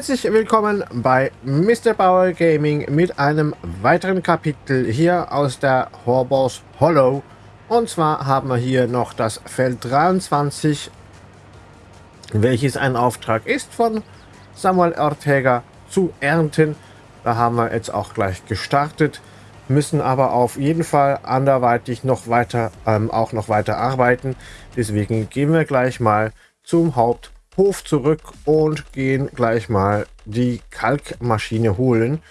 Herzlich willkommen bei Mr. Bauer Gaming mit einem weiteren Kapitel hier aus der Horbos Hollow. Und zwar haben wir hier noch das Feld 23, welches ein Auftrag ist von Samuel Ortega zu ernten. Da haben wir jetzt auch gleich gestartet, müssen aber auf jeden Fall anderweitig noch weiter, ähm, auch noch weiter arbeiten. Deswegen gehen wir gleich mal zum Haupt Hof zurück und gehen gleich mal die Kalkmaschine holen.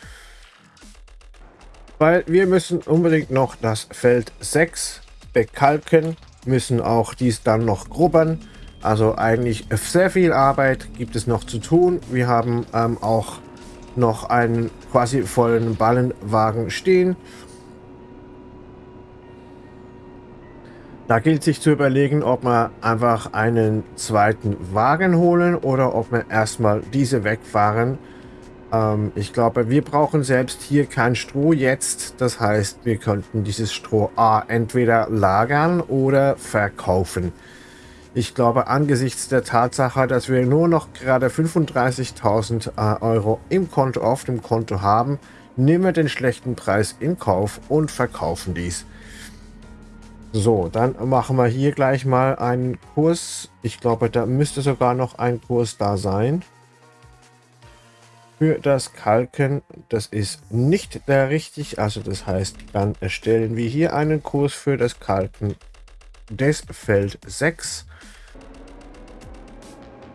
Weil wir müssen unbedingt noch das Feld 6 bekalken, müssen auch dies dann noch grubbern. Also eigentlich sehr viel Arbeit gibt es noch zu tun. Wir haben ähm, auch noch einen quasi vollen Ballenwagen stehen Da gilt sich zu überlegen, ob wir einfach einen zweiten Wagen holen oder ob wir erstmal diese wegfahren. Ähm, ich glaube, wir brauchen selbst hier kein Stroh jetzt. Das heißt, wir könnten dieses Stroh A entweder lagern oder verkaufen. Ich glaube, angesichts der Tatsache, dass wir nur noch gerade 35.000 äh, Euro im Konto auf dem Konto haben, nehmen wir den schlechten Preis in Kauf und verkaufen dies. So, dann machen wir hier gleich mal einen Kurs. Ich glaube, da müsste sogar noch ein Kurs da sein. Für das Kalken, das ist nicht der richtig. Also das heißt, dann erstellen wir hier einen Kurs für das Kalken des Feld 6.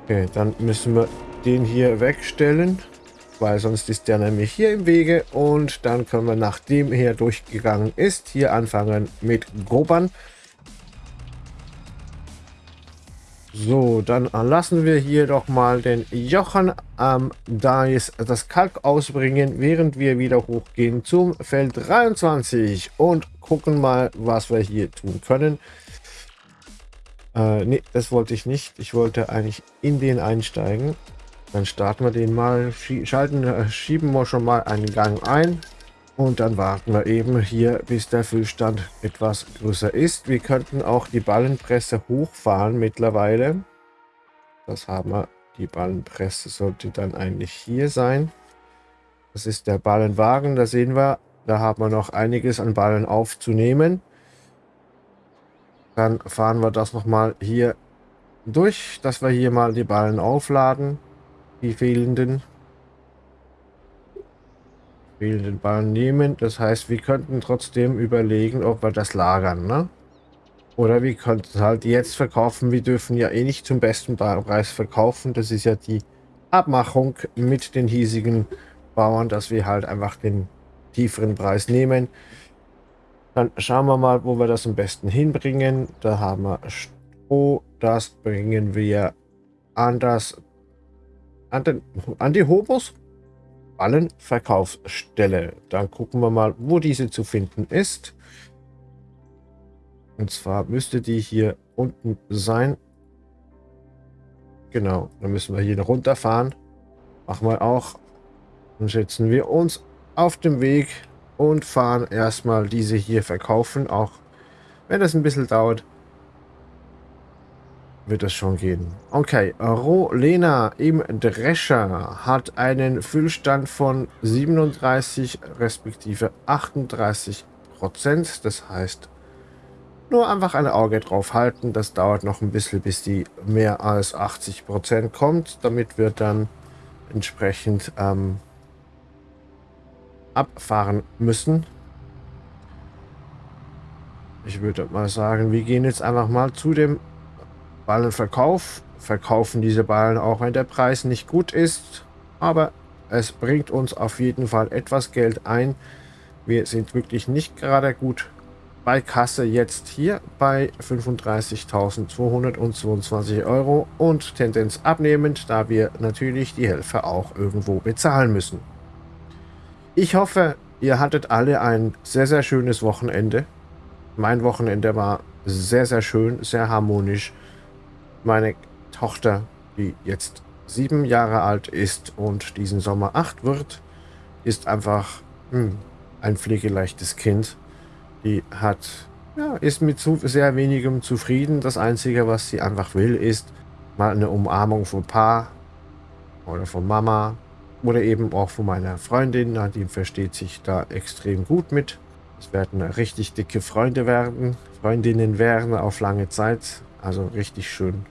Okay, dann müssen wir den hier wegstellen weil sonst ist der nämlich hier im Wege und dann können wir, nachdem er durchgegangen ist, hier anfangen mit Grubbern. So, dann lassen wir hier doch mal den Jochen ähm, da ist das Kalk ausbringen, während wir wieder hochgehen zum Feld 23 und gucken mal, was wir hier tun können. Äh, nee, das wollte ich nicht. Ich wollte eigentlich in den einsteigen. Dann starten wir den mal, schalten, äh, schieben wir schon mal einen Gang ein. Und dann warten wir eben hier, bis der Füllstand etwas größer ist. Wir könnten auch die Ballenpresse hochfahren mittlerweile. Das haben wir. Die Ballenpresse sollte dann eigentlich hier sein. Das ist der Ballenwagen. Da sehen wir, da haben wir noch einiges an Ballen aufzunehmen. Dann fahren wir das nochmal hier durch, dass wir hier mal die Ballen aufladen die fehlenden fehlenden Bahnen nehmen. Das heißt, wir könnten trotzdem überlegen, ob wir das lagern, ne? Oder wir könnten halt jetzt verkaufen. Wir dürfen ja eh nicht zum besten Preis verkaufen. Das ist ja die Abmachung mit den hiesigen Bauern, dass wir halt einfach den tieferen Preis nehmen. Dann schauen wir mal, wo wir das am besten hinbringen. Da haben wir Stroh. Das bringen wir an das an, den, an die Hobos Ballenverkaufsstelle. Dann gucken wir mal, wo diese zu finden ist. Und zwar müsste die hier unten sein. Genau, dann müssen wir hier runterfahren. Machen wir auch. Dann setzen wir uns auf dem Weg und fahren erstmal diese hier verkaufen. Auch wenn das ein bisschen dauert wird das schon gehen. Okay, Rolena im Drescher hat einen Füllstand von 37 respektive 38 Prozent. Das heißt, nur einfach ein Auge drauf halten. Das dauert noch ein bisschen, bis die mehr als 80 Prozent kommt. Damit wir dann entsprechend ähm, abfahren müssen. Ich würde mal sagen, wir gehen jetzt einfach mal zu dem Ballenverkauf. Verkaufen diese Ballen auch, wenn der Preis nicht gut ist. Aber es bringt uns auf jeden Fall etwas Geld ein. Wir sind wirklich nicht gerade gut bei Kasse jetzt hier bei 35.222 Euro und Tendenz abnehmend, da wir natürlich die Helfer auch irgendwo bezahlen müssen. Ich hoffe, ihr hattet alle ein sehr, sehr schönes Wochenende. Mein Wochenende war sehr, sehr schön, sehr harmonisch meine Tochter, die jetzt sieben Jahre alt ist und diesen Sommer acht wird, ist einfach hm, ein pflegeleichtes Kind. Die hat, ja, ist mit zu, sehr wenigem zufrieden. Das Einzige, was sie einfach will, ist mal eine Umarmung vom Paar. oder von Mama oder eben auch von meiner Freundin. Die versteht sich da extrem gut mit. Es werden richtig dicke Freunde werden, Freundinnen werden auf lange Zeit. Also richtig schön.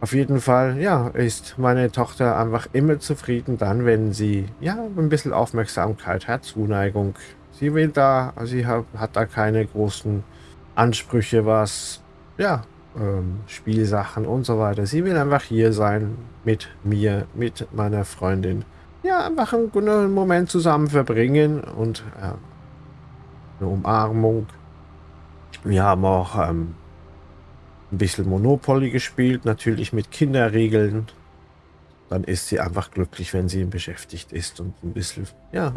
Auf jeden Fall, ja, ist meine Tochter einfach immer zufrieden dann, wenn sie, ja, ein bisschen Aufmerksamkeit hat, Zuneigung. Sie will da, sie hat, hat da keine großen Ansprüche, was, ja, ähm, Spielsachen und so weiter. Sie will einfach hier sein mit mir, mit meiner Freundin. Ja, einfach einen, Moment zusammen verbringen und äh, eine Umarmung. Wir haben auch ähm, ein bisschen Monopoly gespielt, natürlich mit Kinderregeln. Dann ist sie einfach glücklich, wenn sie beschäftigt ist und ein bisschen, ja,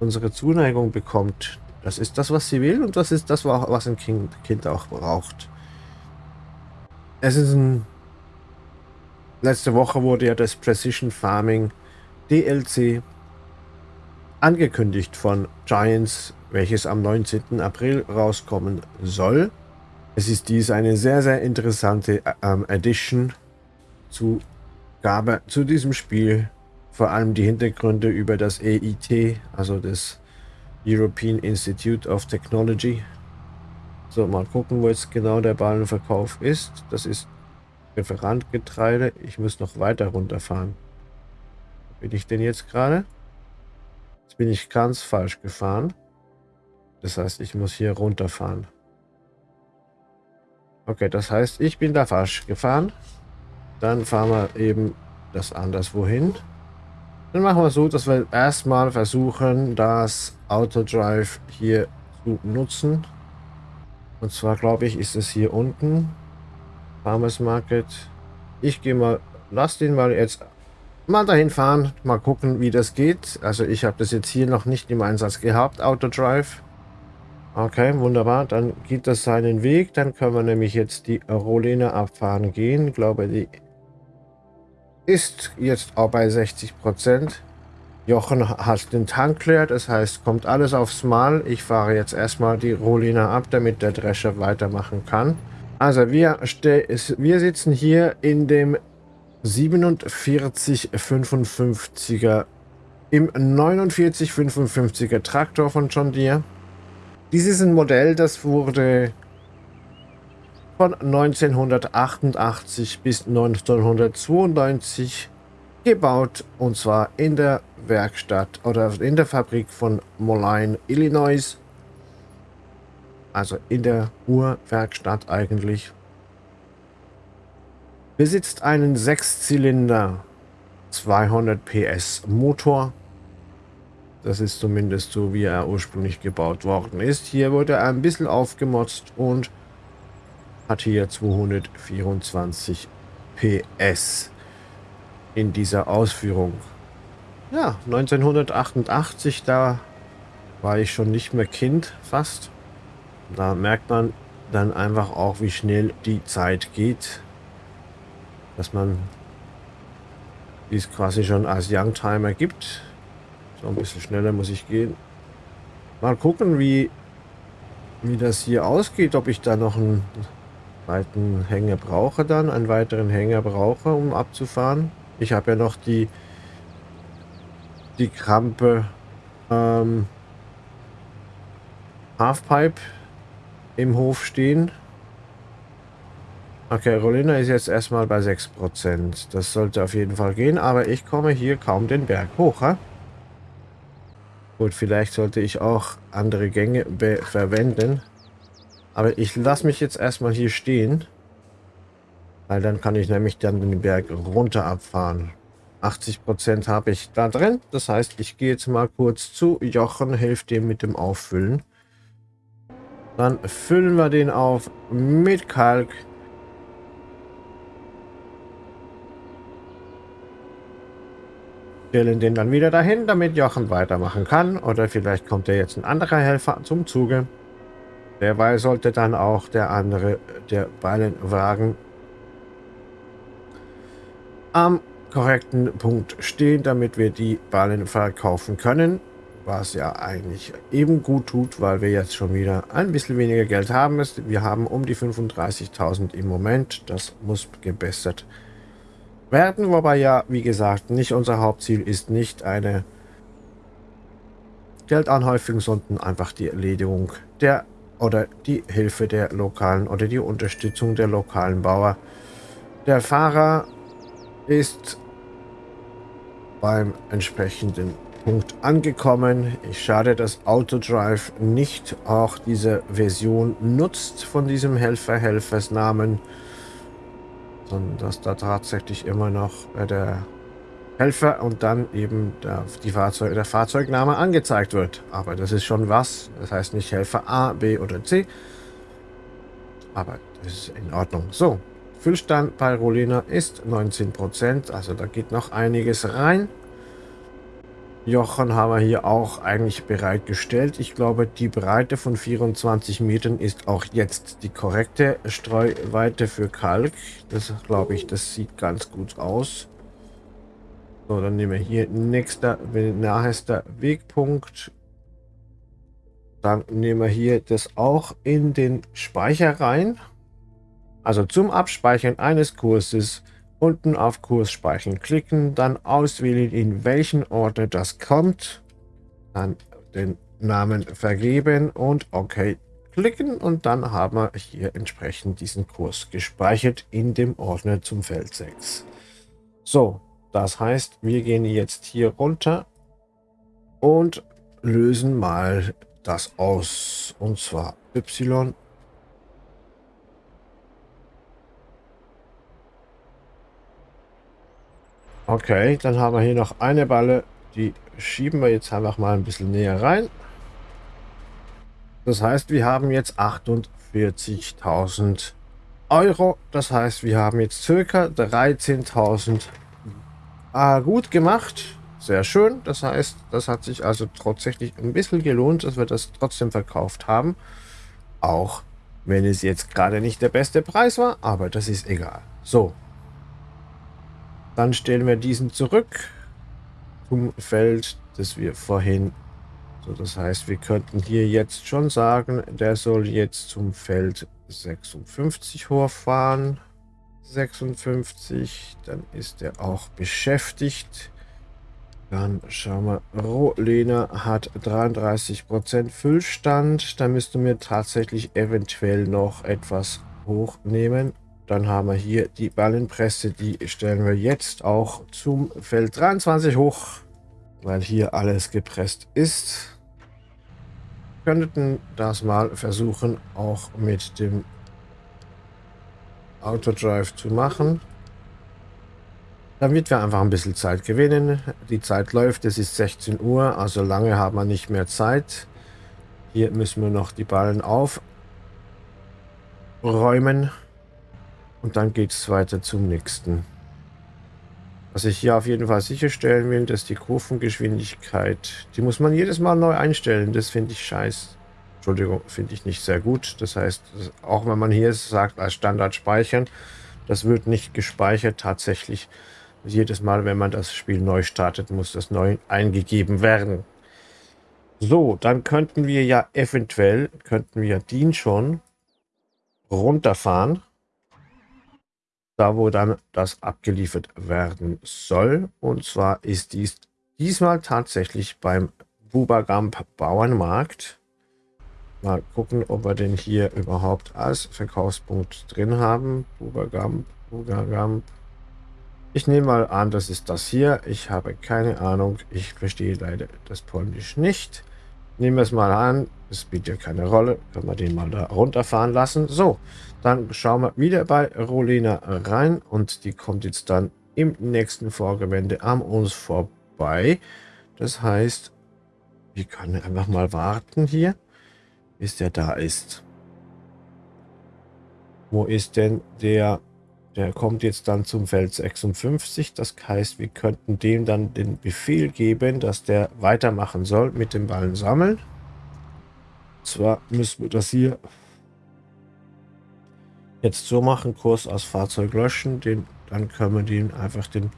unsere Zuneigung bekommt. Das ist das, was sie will und das ist das, was ein Kind, auch braucht. Es ist ein... Letzte Woche wurde ja das Precision Farming DLC angekündigt von Giants, welches am 19. April rauskommen soll. Es ist dies eine sehr, sehr interessante ähm, Edition zu, Gabe, zu diesem Spiel. Vor allem die Hintergründe über das EIT, also das European Institute of Technology. So, mal gucken, wo jetzt genau der Ballenverkauf ist. Das ist Referentgetreide. Ich muss noch weiter runterfahren. Bin ich denn jetzt gerade? Jetzt bin ich ganz falsch gefahren. Das heißt, ich muss hier runterfahren. Okay, das heißt, ich bin da falsch gefahren. Dann fahren wir eben das anderswohin. Dann machen wir so, dass wir erstmal versuchen, das Autodrive hier zu nutzen. Und zwar, glaube ich, ist es hier unten. Farmers Market. Ich gehe mal, lass den mal jetzt mal dahin fahren. Mal gucken, wie das geht. Also ich habe das jetzt hier noch nicht im Einsatz gehabt, Autodrive. Okay, wunderbar. Dann geht das seinen Weg. Dann können wir nämlich jetzt die Rolene abfahren gehen. Ich glaube, die ist jetzt auch bei 60 Prozent. Jochen hat den Tank leer, das heißt, kommt alles aufs Mal. Ich fahre jetzt erstmal die Rolina ab, damit der Drescher weitermachen kann. Also wir, wir sitzen hier in dem 4755er im 4955er Traktor von John Deere. Dies ist ein Modell, das wurde von 1988 bis 1992 gebaut und zwar in der Werkstatt oder in der Fabrik von Moline, Illinois. Also in der Urwerkstatt eigentlich. Besitzt einen Sechszylinder 200 PS Motor das ist zumindest so, wie er ursprünglich gebaut worden ist. Hier wurde er ein bisschen aufgemotzt und hat hier 224 PS in dieser Ausführung. Ja, 1988, da war ich schon nicht mehr Kind, fast. Da merkt man dann einfach auch, wie schnell die Zeit geht. Dass man dies quasi schon als Youngtimer gibt. So, ein bisschen schneller muss ich gehen. Mal gucken, wie, wie das hier ausgeht. Ob ich da noch einen weiteren Hänger brauche dann. Einen weiteren Hänger brauche, um abzufahren. Ich habe ja noch die, die Krampe ähm, Halfpipe im Hof stehen. Okay, Rolina ist jetzt erstmal bei 6%. Das sollte auf jeden Fall gehen, aber ich komme hier kaum den Berg hoch. Ha? Gut, vielleicht sollte ich auch andere Gänge verwenden. Aber ich lasse mich jetzt erstmal hier stehen. Weil dann kann ich nämlich dann den Berg runter abfahren. 80% habe ich da drin. Das heißt, ich gehe jetzt mal kurz zu Jochen, helfe dem mit dem Auffüllen. Dann füllen wir den auf mit Kalk. Stellen den dann wieder dahin, damit Jochen weitermachen kann. Oder vielleicht kommt ja jetzt ein anderer Helfer zum Zuge. Derweil sollte dann auch der andere, der Ballenwagen, am korrekten Punkt stehen, damit wir die Ballen verkaufen können. Was ja eigentlich eben gut tut, weil wir jetzt schon wieder ein bisschen weniger Geld haben. Wir haben um die 35.000 im Moment. Das muss gebessert werden, wobei ja, wie gesagt, nicht unser Hauptziel ist nicht eine Geldanhäufung, sondern einfach die Erledigung der oder die Hilfe der lokalen oder die Unterstützung der lokalen Bauer. Der Fahrer ist beim entsprechenden Punkt angekommen. Ich schade, dass Autodrive nicht auch diese Version nutzt von diesem Helfer-Helfersnamen, sondern dass da tatsächlich immer noch äh, der Helfer und dann eben der, die Fahrzeug, der Fahrzeugname angezeigt wird. Aber das ist schon was. Das heißt nicht Helfer A, B oder C. Aber das ist in Ordnung. So, Füllstand bei Rolina ist 19%. Also da geht noch einiges rein. Jochen haben wir hier auch eigentlich bereitgestellt. Ich glaube, die Breite von 24 Metern ist auch jetzt die korrekte Streuweite für Kalk. Das glaube ich, das sieht ganz gut aus. So, dann nehmen wir hier nächster, nahester Wegpunkt. Dann nehmen wir hier das auch in den Speicher rein. Also zum Abspeichern eines Kurses unten auf Kurs speichern klicken, dann auswählen, in welchen Ordner das kommt, dann den Namen vergeben und OK klicken und dann haben wir hier entsprechend diesen Kurs gespeichert in dem Ordner zum Feld 6. So, das heißt, wir gehen jetzt hier runter und lösen mal das aus. Und zwar Y Okay, dann haben wir hier noch eine Balle. Die schieben wir jetzt einfach mal ein bisschen näher rein. Das heißt, wir haben jetzt 48.000 Euro. Das heißt, wir haben jetzt circa 13.000 ah, gut gemacht. Sehr schön. Das heißt, das hat sich also tatsächlich ein bisschen gelohnt, dass wir das trotzdem verkauft haben. Auch wenn es jetzt gerade nicht der beste Preis war, aber das ist egal. So, dann stellen wir diesen zurück zum Feld, das wir vorhin... So, das heißt, wir könnten hier jetzt schon sagen, der soll jetzt zum Feld 56 hochfahren. 56, dann ist er auch beschäftigt. Dann schauen wir, Rolena hat 33% Füllstand. Da müssten wir tatsächlich eventuell noch etwas hochnehmen. Dann haben wir hier die Ballenpresse, die stellen wir jetzt auch zum Feld 23 hoch, weil hier alles gepresst ist. Wir könnten das mal versuchen, auch mit dem Autodrive zu machen. Damit wir einfach ein bisschen Zeit gewinnen. Die Zeit läuft, es ist 16 Uhr, also lange haben wir nicht mehr Zeit. Hier müssen wir noch die Ballen aufräumen. Und dann geht es weiter zum nächsten. Was ich hier auf jeden Fall sicherstellen will, dass die Kurvengeschwindigkeit, die muss man jedes Mal neu einstellen. Das finde ich scheiße. Entschuldigung, finde ich nicht sehr gut. Das heißt, auch wenn man hier sagt, als Standard speichern, das wird nicht gespeichert tatsächlich. Jedes Mal, wenn man das Spiel neu startet, muss das neu eingegeben werden. So, dann könnten wir ja eventuell, könnten wir den schon runterfahren da wo dann das abgeliefert werden soll. Und zwar ist dies diesmal tatsächlich beim Bubagamp Bauernmarkt. Mal gucken, ob wir den hier überhaupt als Verkaufspunkt drin haben. Bubagamp, Bubagamp. Ich nehme mal an, das ist das hier. Ich habe keine Ahnung. Ich verstehe leider das Polnisch nicht. Nehmen wir es mal an. Es spielt ja keine Rolle. Können wir den mal da runterfahren lassen. So, dann schauen wir wieder bei Rolina rein. Und die kommt jetzt dann im nächsten Vorgewende an uns vorbei. Das heißt, wir können einfach mal warten hier, bis der da ist. Wo ist denn der der kommt jetzt dann zum Feld 56. Das heißt, wir könnten dem dann den Befehl geben, dass der weitermachen soll mit dem Ballen sammeln. Zwar müssen wir das hier jetzt so machen, Kurs aus Fahrzeug löschen. Den, dann können wir den einfach den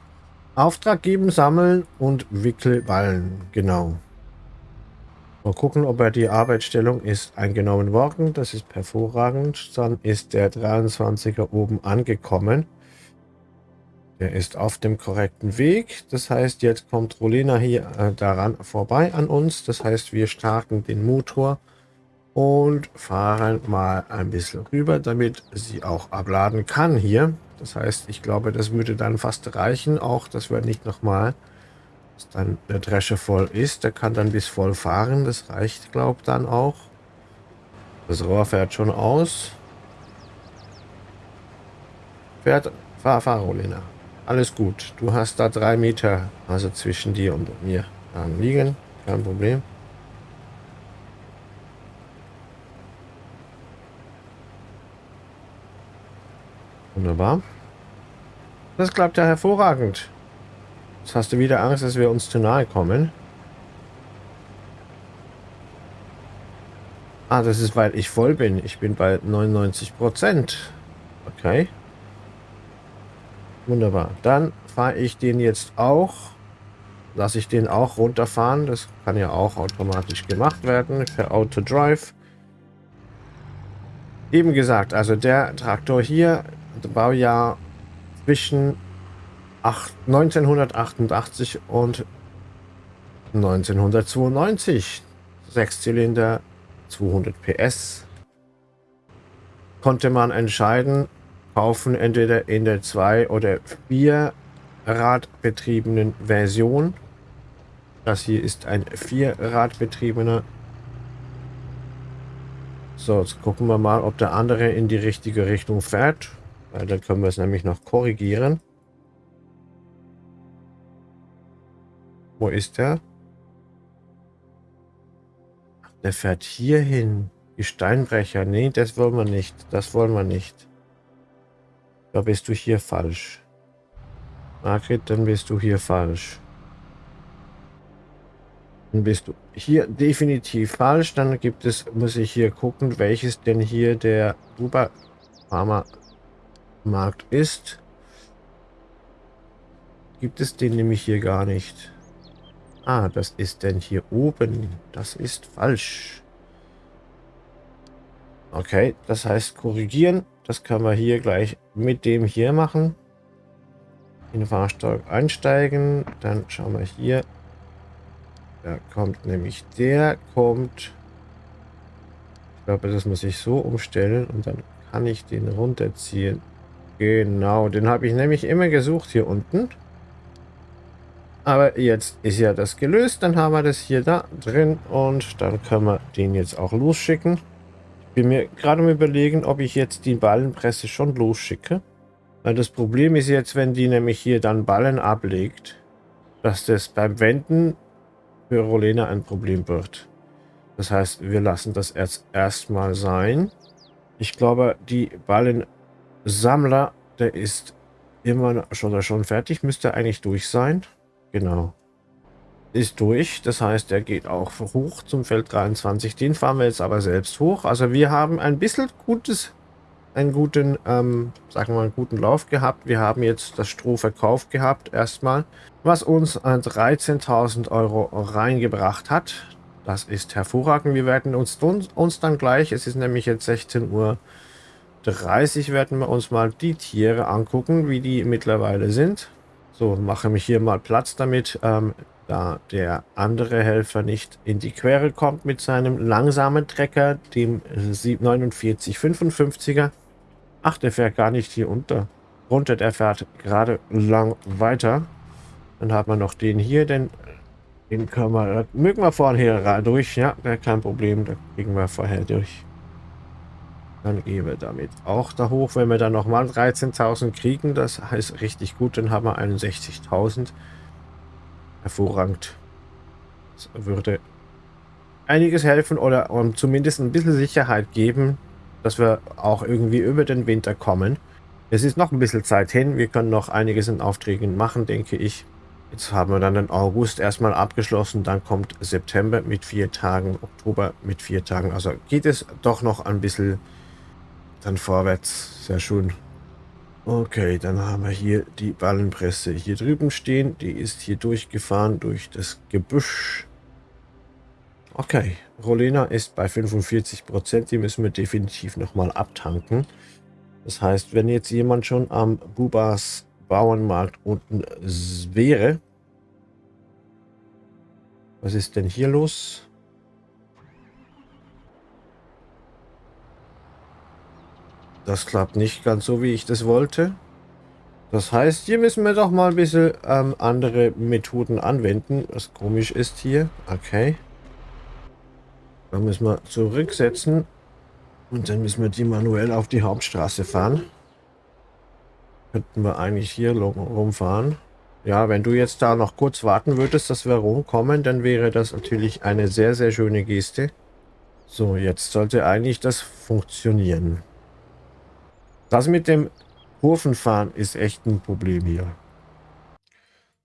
Auftrag geben, sammeln und wickle Ballen. Genau. Mal gucken, ob er die Arbeitsstellung ist eingenommen worden. Das ist hervorragend. Dann ist der 23er oben angekommen. Er ist auf dem korrekten Weg. Das heißt, jetzt kommt Rolena hier äh, daran vorbei an uns. Das heißt, wir starten den Motor und fahren mal ein bisschen rüber, damit sie auch abladen kann hier. Das heißt, ich glaube, das würde dann fast reichen, auch dass wir nicht nochmal, dass dann der Drescher voll ist. Der kann dann bis voll fahren, das reicht, glaube ich, dann auch. Das Rohr fährt schon aus. Fährt, fahr, fahr, Rolina. Alles gut. Du hast da drei Meter, also zwischen dir und mir liegen. Kein Problem. Wunderbar. Das klappt ja hervorragend. Jetzt hast du wieder Angst, dass wir uns zu nahe kommen. Ah, das ist, weil ich voll bin. Ich bin bei 99 Prozent. Okay. Wunderbar. Dann fahre ich den jetzt auch. Lasse ich den auch runterfahren. Das kann ja auch automatisch gemacht werden per Auto Drive. Eben gesagt, also der Traktor hier Baujahr zwischen 1988 und 1992. Sechszylinder, 200 PS. Konnte man entscheiden, kaufen entweder in der 2 oder 4 Radbetriebenen Version. Das hier ist ein 4 Radbetriebener. So, jetzt gucken wir mal, ob der andere in die richtige Richtung fährt. Weil dann können wir es nämlich noch korrigieren. Wo ist der? der fährt hier hin. Die Steinbrecher. Nee, das wollen wir nicht. Das wollen wir nicht. Da bist du hier falsch. Margret, dann bist du hier falsch. Dann bist du hier definitiv falsch. Dann gibt es, muss ich hier gucken, welches denn hier der Uber Farmer Markt ist, gibt es den nämlich hier gar nicht. Ah, das ist denn hier oben. Das ist falsch. Okay, das heißt korrigieren. Das können wir hier gleich mit dem hier machen. In Fahrstock einsteigen. Dann schauen wir hier. Da kommt nämlich der, kommt... Ich glaube, das muss ich so umstellen und dann kann ich den runterziehen. Genau, den habe ich nämlich immer gesucht hier unten. Aber jetzt ist ja das gelöst. Dann haben wir das hier da drin und dann können wir den jetzt auch losschicken. Ich bin mir gerade mal überlegen, ob ich jetzt die Ballenpresse schon losschicke. Weil das Problem ist jetzt, wenn die nämlich hier dann Ballen ablegt, dass das beim Wenden für Rolena ein Problem wird. Das heißt, wir lassen das jetzt erstmal sein. Ich glaube, die Ballen Sammler, der ist immer schon, schon fertig, müsste eigentlich durch sein. Genau. Ist durch, das heißt, er geht auch hoch zum Feld 23. Den fahren wir jetzt aber selbst hoch. Also wir haben ein bisschen gutes, einen guten, ähm, sagen wir mal, einen guten Lauf gehabt. Wir haben jetzt das Stroh verkauft gehabt, erstmal, was uns 13.000 Euro reingebracht hat. Das ist hervorragend. Wir werden uns, uns dann gleich, es ist nämlich jetzt 16 Uhr 30 werden wir uns mal die Tiere angucken, wie die mittlerweile sind. So, mache mich hier mal Platz damit, ähm, da der andere Helfer nicht in die Quere kommt mit seinem langsamen Trecker, dem 4955er. Ach, der fährt gar nicht hier unter. Runter, der fährt gerade lang weiter. Dann haben wir noch den hier, den, den können wir, mögen wir vorher durch. Ja, kein Problem, da kriegen wir vorher durch. Dann gehen wir damit auch da hoch. Wenn wir dann nochmal 13.000 kriegen, das heißt richtig gut, dann haben wir 61.000. Hervorragend. Das würde einiges helfen oder um zumindest ein bisschen Sicherheit geben, dass wir auch irgendwie über den Winter kommen. Es ist noch ein bisschen Zeit hin. Wir können noch einiges in Aufträgen machen, denke ich. Jetzt haben wir dann den August erstmal abgeschlossen. Dann kommt September mit vier Tagen, Oktober mit vier Tagen. Also geht es doch noch ein bisschen dann vorwärts. Sehr schön. Okay, dann haben wir hier die Ballenpresse hier drüben stehen. Die ist hier durchgefahren durch das Gebüsch. Okay, Rolena ist bei 45%. Prozent. Die müssen wir definitiv nochmal abtanken. Das heißt, wenn jetzt jemand schon am Bubas Bauernmarkt unten wäre. Was ist denn hier los? Das klappt nicht ganz so, wie ich das wollte. Das heißt, hier müssen wir doch mal ein bisschen ähm, andere Methoden anwenden, was komisch ist hier. Okay. Dann müssen wir zurücksetzen und dann müssen wir die manuell auf die Hauptstraße fahren. Könnten wir eigentlich hier rumfahren. Ja, wenn du jetzt da noch kurz warten würdest, dass wir rumkommen, dann wäre das natürlich eine sehr, sehr schöne Geste. So, jetzt sollte eigentlich das funktionieren. Das mit dem Kurvenfahren ist echt ein Problem hier.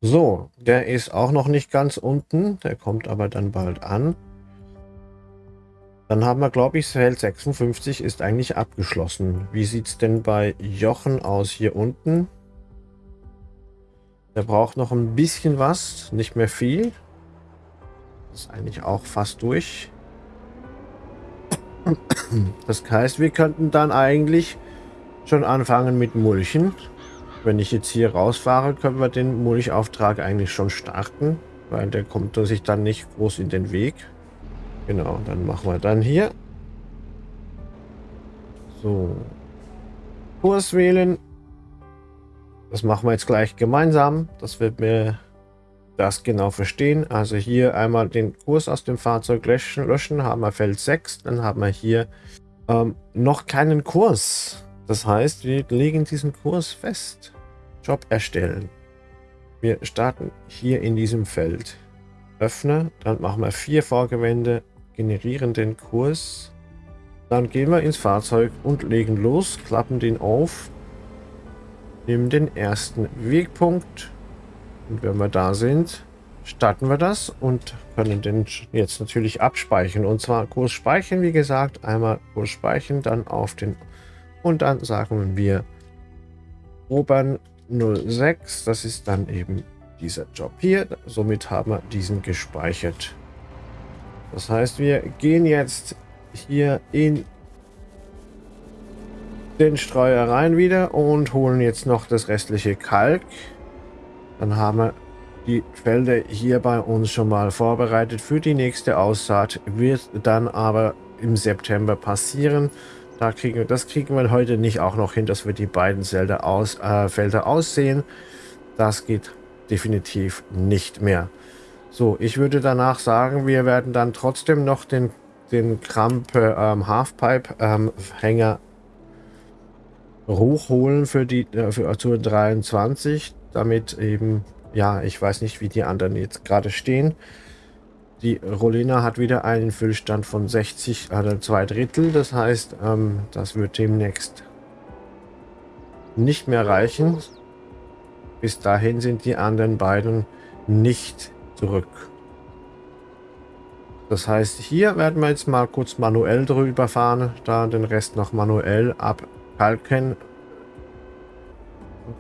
So, der ist auch noch nicht ganz unten. Der kommt aber dann bald an. Dann haben wir, glaube ich, Feld 56 ist eigentlich abgeschlossen. Wie sieht es denn bei Jochen aus hier unten? Der braucht noch ein bisschen was, nicht mehr viel. Ist eigentlich auch fast durch. Das heißt, wir könnten dann eigentlich schon anfangen mit Mulchen. Wenn ich jetzt hier rausfahre, können wir den Mulchauftrag eigentlich schon starten, weil der kommt sich dann nicht groß in den Weg. Genau, dann machen wir dann hier. So. Kurs wählen. Das machen wir jetzt gleich gemeinsam. Das wird mir das genau verstehen. Also hier einmal den Kurs aus dem Fahrzeug löschen. löschen haben wir Feld 6. Dann haben wir hier ähm, noch keinen Kurs. Das heißt, wir legen diesen Kurs fest. Job erstellen. Wir starten hier in diesem Feld. Öffne, dann machen wir vier Vorgewände, generieren den Kurs. Dann gehen wir ins Fahrzeug und legen los, klappen den auf, nehmen den ersten Wegpunkt und wenn wir da sind, starten wir das und können den jetzt natürlich abspeichern. Und zwar Kurs speichern, wie gesagt, einmal Kurs speichern, dann auf den und dann sagen wir Obern 06, das ist dann eben dieser Job hier. Somit haben wir diesen gespeichert. Das heißt, wir gehen jetzt hier in den Streuer rein wieder und holen jetzt noch das restliche Kalk. Dann haben wir die Felder hier bei uns schon mal vorbereitet für die nächste Aussaat. Wird dann aber im September passieren. Da kriegen, das kriegen wir heute nicht auch noch hin, dass wir die beiden Felder, aus, äh, Felder aussehen. Das geht definitiv nicht mehr. So, ich würde danach sagen, wir werden dann trotzdem noch den, den Krampe ähm, Halfpipe ähm, Hänger hochholen für die äh, für Tour 23, damit eben, ja, ich weiß nicht, wie die anderen jetzt gerade stehen. Die Rolina hat wieder einen Füllstand von 60, also zwei Drittel. Das heißt, ähm, das wird demnächst nicht mehr reichen. Bis dahin sind die anderen beiden nicht zurück. Das heißt, hier werden wir jetzt mal kurz manuell drüber fahren, da den Rest noch manuell abkalken.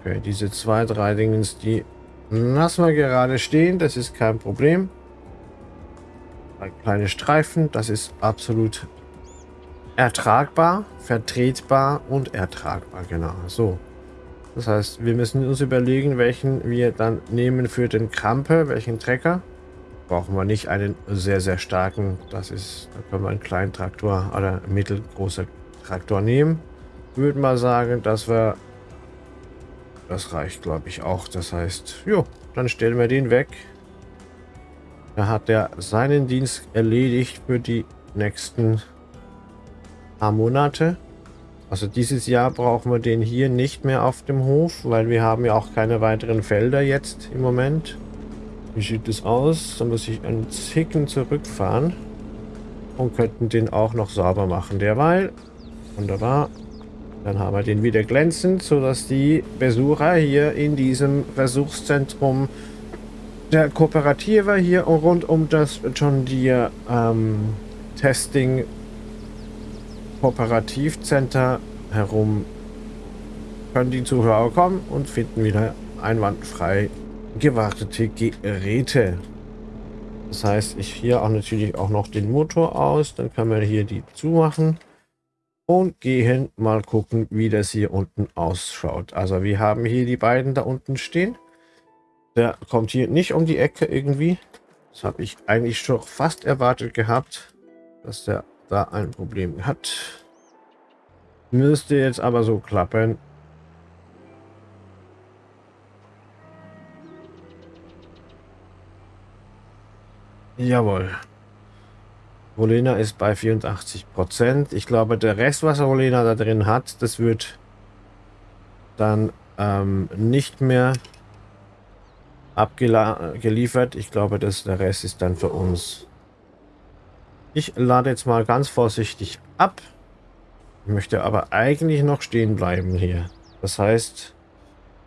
Okay, diese zwei, drei Dingens, die lassen wir gerade stehen, das ist kein Problem. Ein kleine Streifen, das ist absolut ertragbar, vertretbar und ertragbar, genau. So. Das heißt, wir müssen uns überlegen, welchen wir dann nehmen für den Krampe, welchen Trecker. Brauchen wir nicht einen sehr, sehr starken, das ist, da können wir einen kleinen Traktor oder mittelgroßer Traktor nehmen. Würde mal sagen, dass wir, das reicht glaube ich auch. Das heißt, jo, dann stellen wir den weg. Da hat er seinen Dienst erledigt für die nächsten paar Monate. Also dieses Jahr brauchen wir den hier nicht mehr auf dem Hof, weil wir haben ja auch keine weiteren Felder jetzt im Moment. Wie sieht es aus? Dann muss ich einen Zicken zurückfahren und könnten den auch noch sauber machen derweil. Wunderbar. Dann haben wir den wieder glänzend, sodass die Besucher hier in diesem Versuchszentrum der Kooperative hier rund um das John Deere ähm, Testing Kooperativcenter herum können die Zuhörer kommen und finden wieder einwandfrei gewartete Geräte. Das heißt, ich hier auch natürlich auch noch den Motor aus, dann kann man hier die zumachen. und gehen mal gucken, wie das hier unten ausschaut. Also wir haben hier die beiden da unten stehen. Der kommt hier nicht um die Ecke irgendwie. Das habe ich eigentlich schon fast erwartet gehabt, dass der da ein Problem hat. Müsste jetzt aber so klappen. Jawohl. Rolena ist bei 84 Prozent. Ich glaube, der Rest, was Rolena da drin hat, das wird dann ähm, nicht mehr abgeliefert. Ich glaube, dass der Rest ist dann für uns. Ich lade jetzt mal ganz vorsichtig ab. Möchte aber eigentlich noch stehen bleiben hier. Das heißt,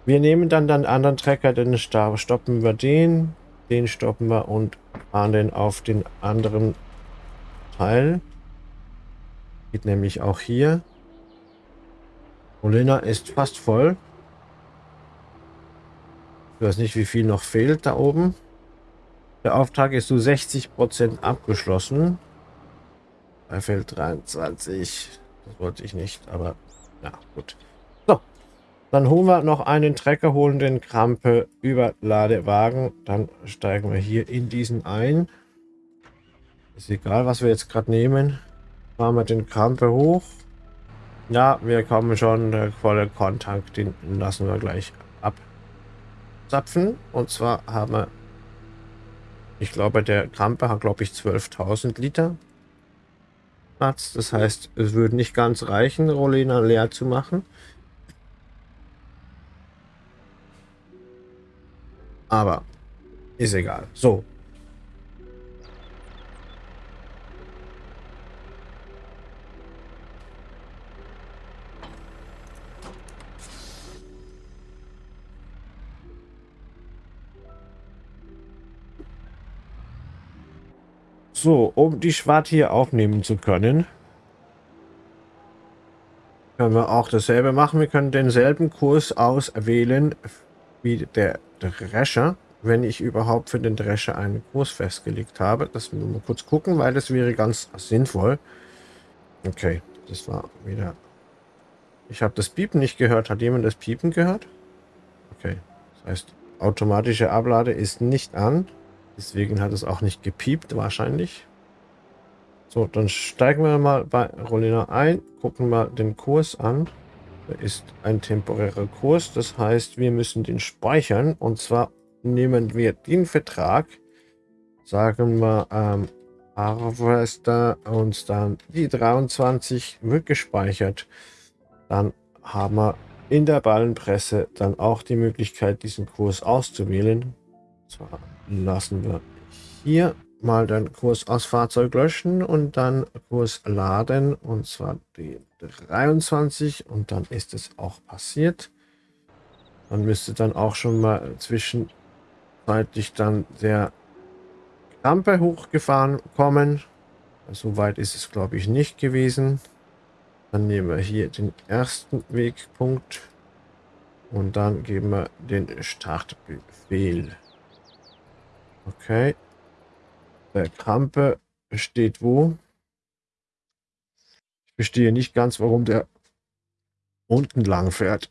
wir nehmen dann den anderen Trecker, dann stoppen wir den, den stoppen wir und fahren den auf den anderen Teil. Geht nämlich auch hier. Molina ist fast voll. Ich weiß nicht, wie viel noch fehlt da oben. Der Auftrag ist zu so 60% abgeschlossen. Da fehlt 23. Das wollte ich nicht, aber ja, gut. So, dann holen wir noch einen Trecker, holen den Krampe über Ladewagen. Dann steigen wir hier in diesen ein. Ist egal, was wir jetzt gerade nehmen. Fahren wir den Krampe hoch. Ja, wir kommen schon. Der volle Kontakt, den lassen wir gleich zapfen. Und zwar haben wir, ich glaube, der Krampe hat, glaube ich, 12.000 Liter Platz. Das heißt, es würde nicht ganz reichen, Rolena leer zu machen. Aber ist egal. So, So, um die Schwart hier aufnehmen zu können, können wir auch dasselbe machen. Wir können denselben Kurs auswählen wie der Drescher, wenn ich überhaupt für den Drescher einen Kurs festgelegt habe. Das müssen wir mal kurz gucken, weil das wäre ganz sinnvoll. Okay, das war wieder... Ich habe das Piepen nicht gehört. Hat jemand das Piepen gehört? Okay, das heißt, automatische Ablade ist nicht an. Deswegen hat es auch nicht gepiept wahrscheinlich. So, dann steigen wir mal bei Rolina ein, gucken mal den Kurs an. Da ist ein temporärer Kurs, das heißt, wir müssen den speichern. Und zwar nehmen wir den Vertrag, sagen wir ähm, Harvester und dann die 23 wird gespeichert. Dann haben wir in der Ballenpresse dann auch die Möglichkeit, diesen Kurs auszuwählen. Zwar lassen wir hier mal den Kurs aus Fahrzeug löschen und dann Kurs laden und zwar die 23 und dann ist es auch passiert. Dann müsste dann auch schon mal zwischenzeitlich dann der Rampe hochgefahren kommen. So weit ist es glaube ich nicht gewesen. Dann nehmen wir hier den ersten Wegpunkt und dann geben wir den Startbefehl. Okay. Der Krampe steht wo? Ich verstehe nicht ganz, warum der unten lang fährt.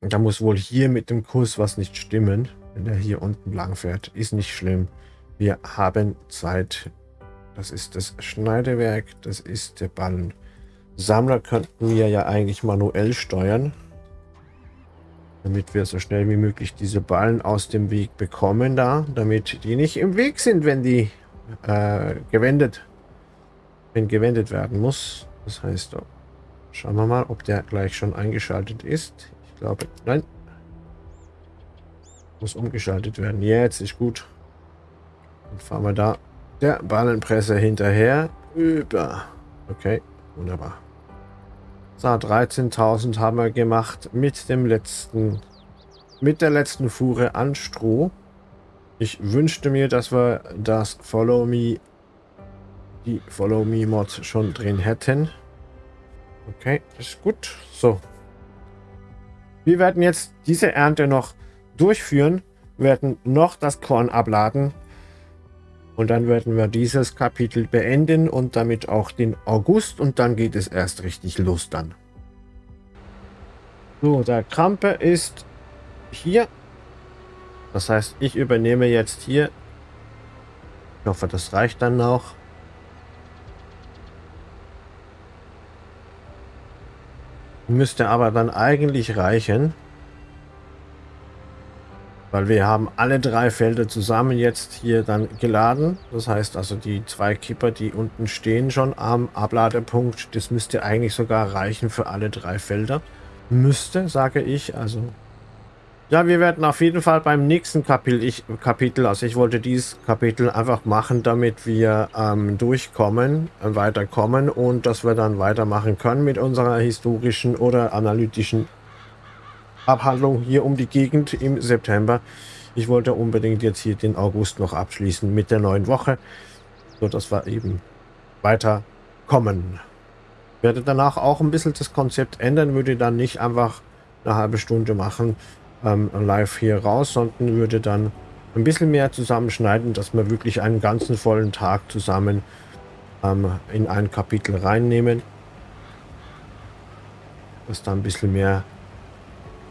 Da muss wohl hier mit dem Kurs was nicht stimmen, wenn er hier unten lang fährt. Ist nicht schlimm. Wir haben Zeit. Das ist das Schneidewerk, das ist der Ballen. Sammler könnten wir ja eigentlich manuell steuern damit wir so schnell wie möglich diese Ballen aus dem Weg bekommen da, damit die nicht im Weg sind, wenn die äh, gewendet, wenn gewendet werden muss. Das heißt, oh, schauen wir mal, ob der gleich schon eingeschaltet ist. Ich glaube, nein. Muss umgeschaltet werden. Jetzt ist gut. Dann fahren wir da der Ballenpresse hinterher über. Okay, wunderbar. So, 13.000 haben wir gemacht mit dem letzten, mit der letzten Fuhre an Stroh. Ich wünschte mir, dass wir das Follow Me, die Follow Me Mod schon drin hätten. Okay, ist gut. So. Wir werden jetzt diese Ernte noch durchführen, werden noch das Korn abladen Und dann werden wir dieses Kapitel beenden und damit auch den August und dann geht es erst richtig los dann. So, der Krampe ist hier. Das heißt, ich übernehme jetzt hier. Ich hoffe, das reicht dann noch. Müsste aber dann eigentlich reichen. Weil wir haben alle drei Felder zusammen jetzt hier dann geladen. Das heißt also die zwei Kipper, die unten stehen schon am Abladepunkt, das müsste eigentlich sogar reichen für alle drei Felder. Müsste, sage ich. Also ja, wir werden auf jeden Fall beim nächsten Kapitel, ich, Kapitel also ich wollte dieses Kapitel einfach machen, damit wir ähm, durchkommen, äh, weiterkommen und dass wir dann weitermachen können mit unserer historischen oder analytischen Abhandlung hier um die Gegend im September. Ich wollte unbedingt jetzt hier den August noch abschließen mit der neuen Woche, so dass wir eben weiterkommen. Ich werde danach auch ein bisschen das Konzept ändern, würde dann nicht einfach eine halbe Stunde machen ähm, live hier raus, sondern würde dann ein bisschen mehr zusammenschneiden, dass wir wirklich einen ganzen vollen Tag zusammen ähm, in ein Kapitel reinnehmen. Dass da ein bisschen mehr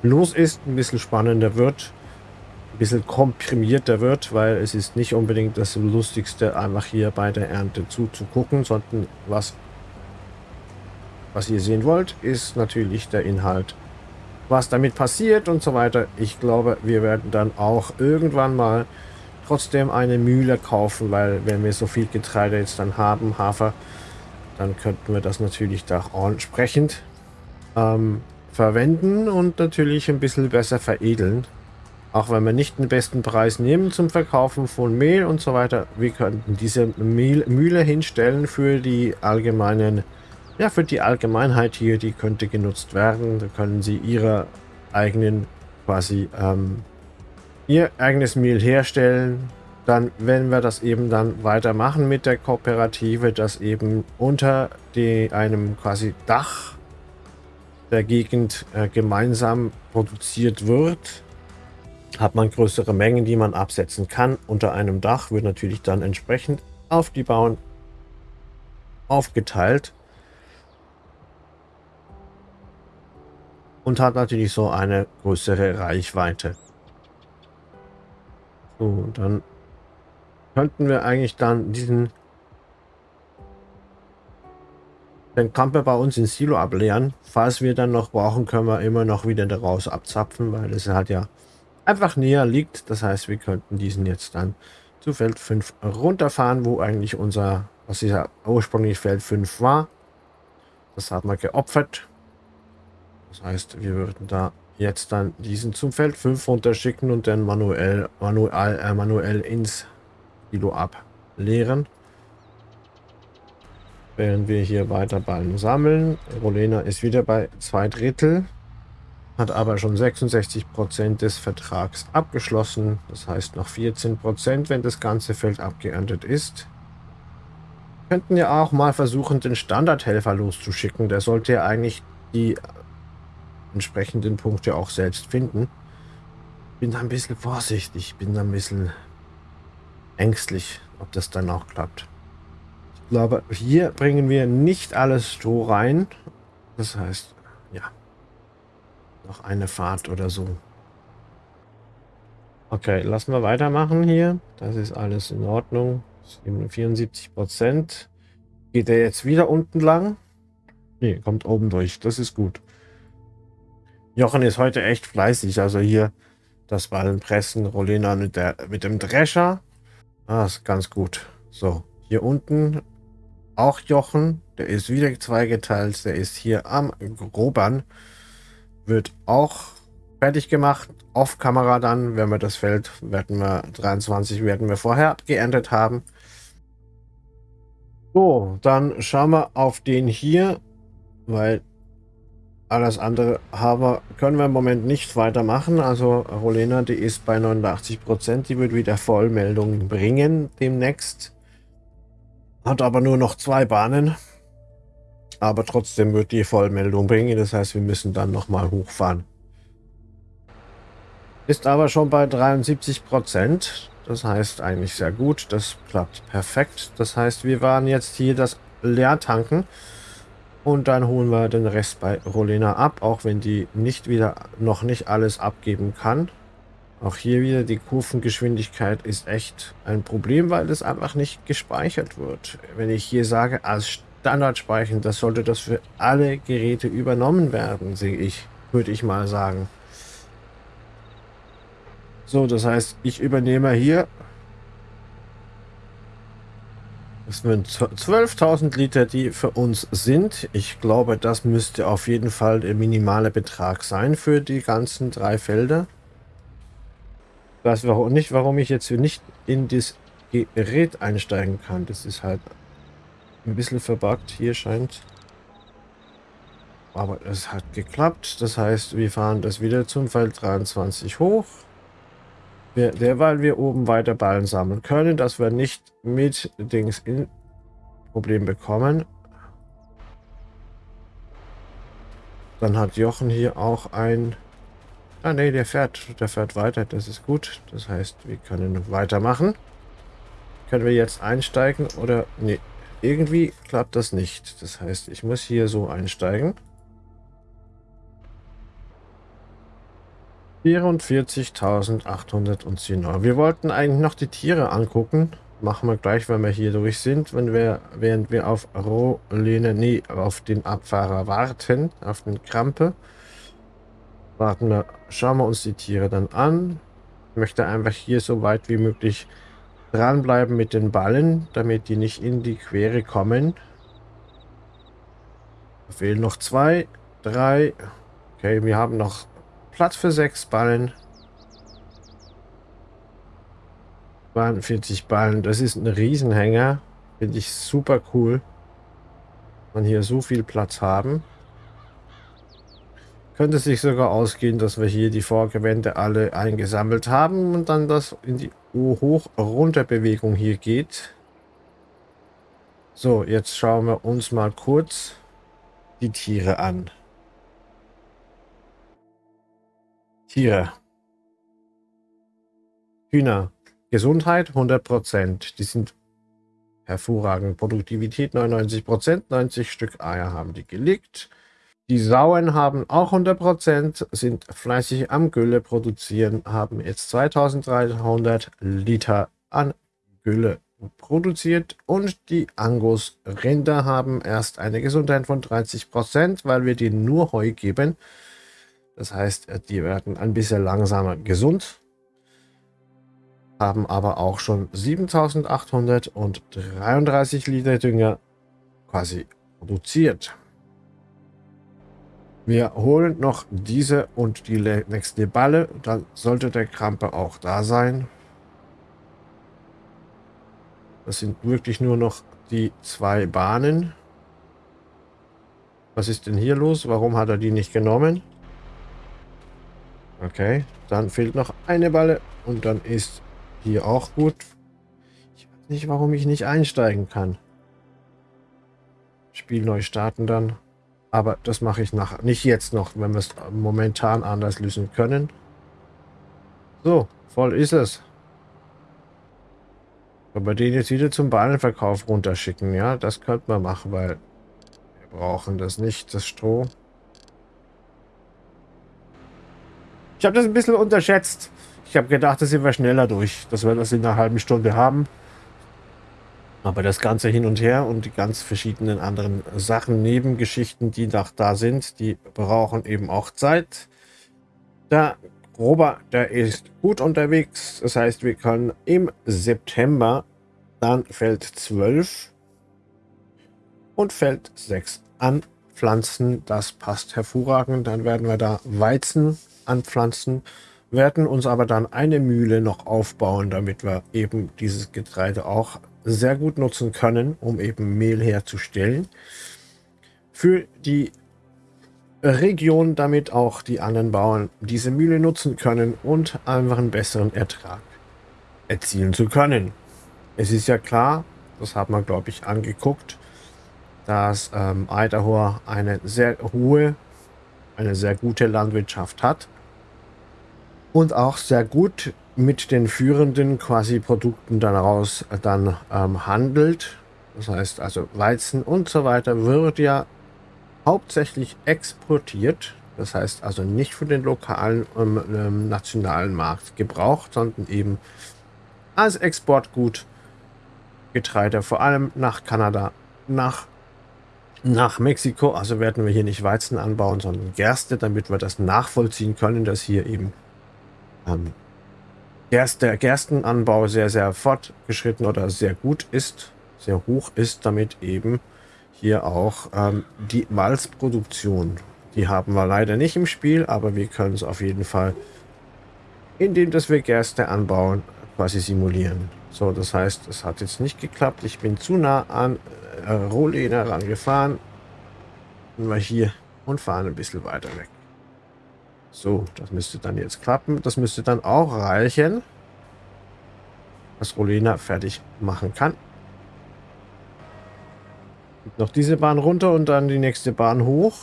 los ist, ein bisschen spannender wird, ein bisschen komprimierter wird, weil es ist nicht unbedingt das Lustigste, einfach hier bei der Ernte zuzugucken, sondern was, was ihr sehen wollt, ist natürlich der Inhalt, was damit passiert und so weiter. Ich glaube, wir werden dann auch irgendwann mal trotzdem eine Mühle kaufen, weil wenn wir so viel Getreide jetzt dann haben, Hafer, dann könnten wir das natürlich da entsprechend ähm, verwenden und natürlich ein bisschen besser veredeln. Auch wenn wir nicht den besten Preis nehmen zum Verkaufen von Mehl und so weiter, wir könnten diese Mehl Mühle hinstellen für die allgemeinen, ja für die Allgemeinheit hier, die könnte genutzt werden. Da können sie ihre eigenen quasi ähm, ihr eigenes Mehl herstellen. Dann, wenn wir das eben dann weitermachen mit der Kooperative, das eben unter die, einem quasi Dach der Gegend äh, gemeinsam produziert wird, hat man größere Mengen, die man absetzen kann. Unter einem Dach wird natürlich dann entsprechend auf die Bauern aufgeteilt und hat natürlich so eine größere Reichweite. So, dann könnten wir eigentlich dann diesen den Kamper bei uns ins Silo ableeren. Falls wir dann noch brauchen, können wir immer noch wieder daraus abzapfen, weil es halt ja einfach näher liegt. Das heißt, wir könnten diesen jetzt dann zu Feld 5 runterfahren, wo eigentlich unser, was ja ursprünglich Feld 5 war. Das hat man geopfert. Das heißt, wir würden da jetzt dann diesen zum Feld 5 runterschicken und dann manuell, manuell, äh, manuell ins Silo ableeren während wir hier weiter Ballen sammeln. Rolena ist wieder bei zwei Drittel, hat aber schon 66 Prozent des Vertrags abgeschlossen. Das heißt noch 14 Prozent, wenn das ganze Feld abgeerntet ist. Könnten ja auch mal versuchen, den Standardhelfer loszuschicken. Der sollte ja eigentlich die entsprechenden Punkte auch selbst finden. Bin da ein bisschen vorsichtig, bin da ein bisschen ängstlich, ob das dann auch klappt glaube, hier bringen wir nicht alles so rein. Das heißt, ja, noch eine Fahrt oder so. Okay, lassen wir weitermachen hier. Das ist alles in Ordnung. 74 Prozent. Geht er jetzt wieder unten lang? Nee, kommt oben durch. Das ist gut. Jochen ist heute echt fleißig. Also hier das Ballenpressen. Rolena mit, der, mit dem Drescher. Ah, ist ganz gut. So, hier unten auch Jochen, der ist wieder zweigeteilt, der ist hier am Grobern, wird auch fertig gemacht, auf Kamera dann, wenn wir das Feld, werden wir 23, werden wir vorher geerntet haben. So, dann schauen wir auf den hier, weil alles andere haben können wir im Moment nicht weitermachen. Also Rolena, die ist bei 89 Prozent, die wird wieder Vollmeldungen bringen demnächst. Hat aber nur noch zwei Bahnen. Aber trotzdem wird die Vollmeldung bringen. Das heißt, wir müssen dann nochmal hochfahren. Ist aber schon bei 73 Prozent. Das heißt eigentlich sehr gut. Das klappt perfekt. Das heißt, wir waren jetzt hier das Leertanken. Und dann holen wir den Rest bei Rolena ab, auch wenn die nicht wieder noch nicht alles abgeben kann. Auch hier wieder die Kurvengeschwindigkeit ist echt ein Problem, weil das einfach nicht gespeichert wird. Wenn ich hier sage, als Standard speichern, das sollte das für alle Geräte übernommen werden, sehe ich, würde ich mal sagen. So, das heißt, ich übernehme hier das sind 12.000 Liter, die für uns sind. Ich glaube, das müsste auf jeden Fall der minimale Betrag sein für die ganzen drei Felder. Weiß warum nicht, warum ich jetzt nicht in das Gerät einsteigen kann. Das ist halt ein bisschen verbuggt. Hier scheint. Aber es hat geklappt. Das heißt, wir fahren das wieder zum Feld 23 hoch. Wir, derweil wir oben weiter Ballen sammeln können, dass wir nicht mit Dings in Problem bekommen. Dann hat Jochen hier auch ein Ah ne, der fährt, der fährt weiter, das ist gut. Das heißt, wir können weitermachen. Können wir jetzt einsteigen oder... Ne, irgendwie klappt das nicht. Das heißt, ich muss hier so einsteigen. 44.810 Euro. Wir wollten eigentlich noch die Tiere angucken. Machen wir gleich, wenn wir hier durch sind. Wenn wir, während wir auf Rolene, nee, auf den Abfahrer warten, auf den Krampe. Warten wir, schauen wir uns die Tiere dann an. Ich möchte einfach hier so weit wie möglich dranbleiben mit den Ballen, damit die nicht in die Quere kommen. Da fehlen noch zwei, drei. Okay, wir haben noch Platz für sechs Ballen. 42 Ballen, das ist ein Riesenhänger. Finde ich super cool. Man hier so viel Platz haben. Könnte sich sogar ausgehen, dass wir hier die Vorgewände alle eingesammelt haben und dann das in die Hoch-Runter-Bewegung hier geht. So, jetzt schauen wir uns mal kurz die Tiere an. Tiere. Hühner. Gesundheit 100%. Die sind hervorragend. Produktivität 99%. 90 Stück Eier haben die gelegt. Die Sauen haben auch 100%, sind fleißig am Gülle produzieren, haben jetzt 2300 Liter an Gülle produziert und die Angus-Rinder haben erst eine Gesundheit von 30%, weil wir denen nur Heu geben. Das heißt, die werden ein bisschen langsamer gesund, haben aber auch schon 7833 Liter Dünger quasi produziert. Wir holen noch diese und die nächste Balle. Dann sollte der Krampe auch da sein. Das sind wirklich nur noch die zwei Bahnen. Was ist denn hier los? Warum hat er die nicht genommen? Okay, dann fehlt noch eine Balle und dann ist hier auch gut. Ich weiß nicht, warum ich nicht einsteigen kann. Spiel neu starten dann. Aber das mache ich nach, nicht jetzt noch, wenn wir es momentan anders lösen können. So, voll ist es. Aber den jetzt wieder zum Ballenverkauf runterschicken, ja, das könnte man machen, weil wir brauchen das nicht, das Stroh. Ich habe das ein bisschen unterschätzt. Ich habe gedacht, das sind wir schneller durch, dass wir das in einer halben Stunde haben. Aber das Ganze hin und her und die ganz verschiedenen anderen Sachen, Nebengeschichten, die noch da sind, die brauchen eben auch Zeit. Der Robert, der ist gut unterwegs. Das heißt, wir können im September dann Feld 12 und Feld 6 anpflanzen. Das passt hervorragend. Dann werden wir da Weizen anpflanzen, werden uns aber dann eine Mühle noch aufbauen, damit wir eben dieses Getreide auch sehr gut nutzen können, um eben Mehl herzustellen. Für die Region, damit auch die anderen Bauern diese Mühle nutzen können und einfach einen besseren Ertrag erzielen zu können. Es ist ja klar, das hat man glaube ich angeguckt, dass ähm, Idaho eine sehr hohe, eine sehr gute Landwirtschaft hat und auch sehr gut mit den führenden quasi Produkten daraus dann ähm, handelt. Das heißt also Weizen und so weiter wird ja hauptsächlich exportiert. Das heißt also nicht für den lokalen ähm, ähm, nationalen Markt gebraucht, sondern eben als Exportgut Getreide, vor allem nach Kanada, nach, nach Mexiko. Also werden wir hier nicht Weizen anbauen, sondern Gerste, damit wir das nachvollziehen können, dass hier eben ähm, Gerst, der Gerstenanbau sehr, sehr fortgeschritten oder sehr gut ist, sehr hoch ist, damit eben hier auch ähm, die Malzproduktion. Die haben wir leider nicht im Spiel, aber wir können es auf jeden Fall, indem dass wir Gerste anbauen, quasi simulieren. So, das heißt, es hat jetzt nicht geklappt. Ich bin zu nah an äh, Rohleder rangefahren. Und wir hier und fahren ein bisschen weiter weg. So, das müsste dann jetzt klappen. Das müsste dann auch reichen, dass Rolena fertig machen kann. Noch diese Bahn runter und dann die nächste Bahn hoch.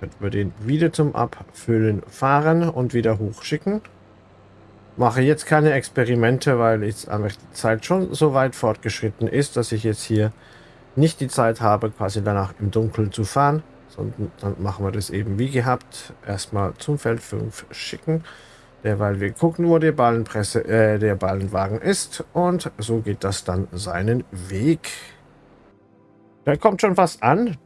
Könnten wir den wieder zum Abfüllen fahren und wieder hochschicken. Mache jetzt keine Experimente, weil jetzt einfach die Zeit schon so weit fortgeschritten ist, dass ich jetzt hier nicht die Zeit habe, quasi danach im Dunkeln zu fahren sondern dann machen wir das eben wie gehabt. Erstmal zum Feld 5 schicken, derweil wir gucken, wo der Ballenpresse, äh, der Ballenwagen ist und so geht das dann seinen Weg. Da kommt schon was an.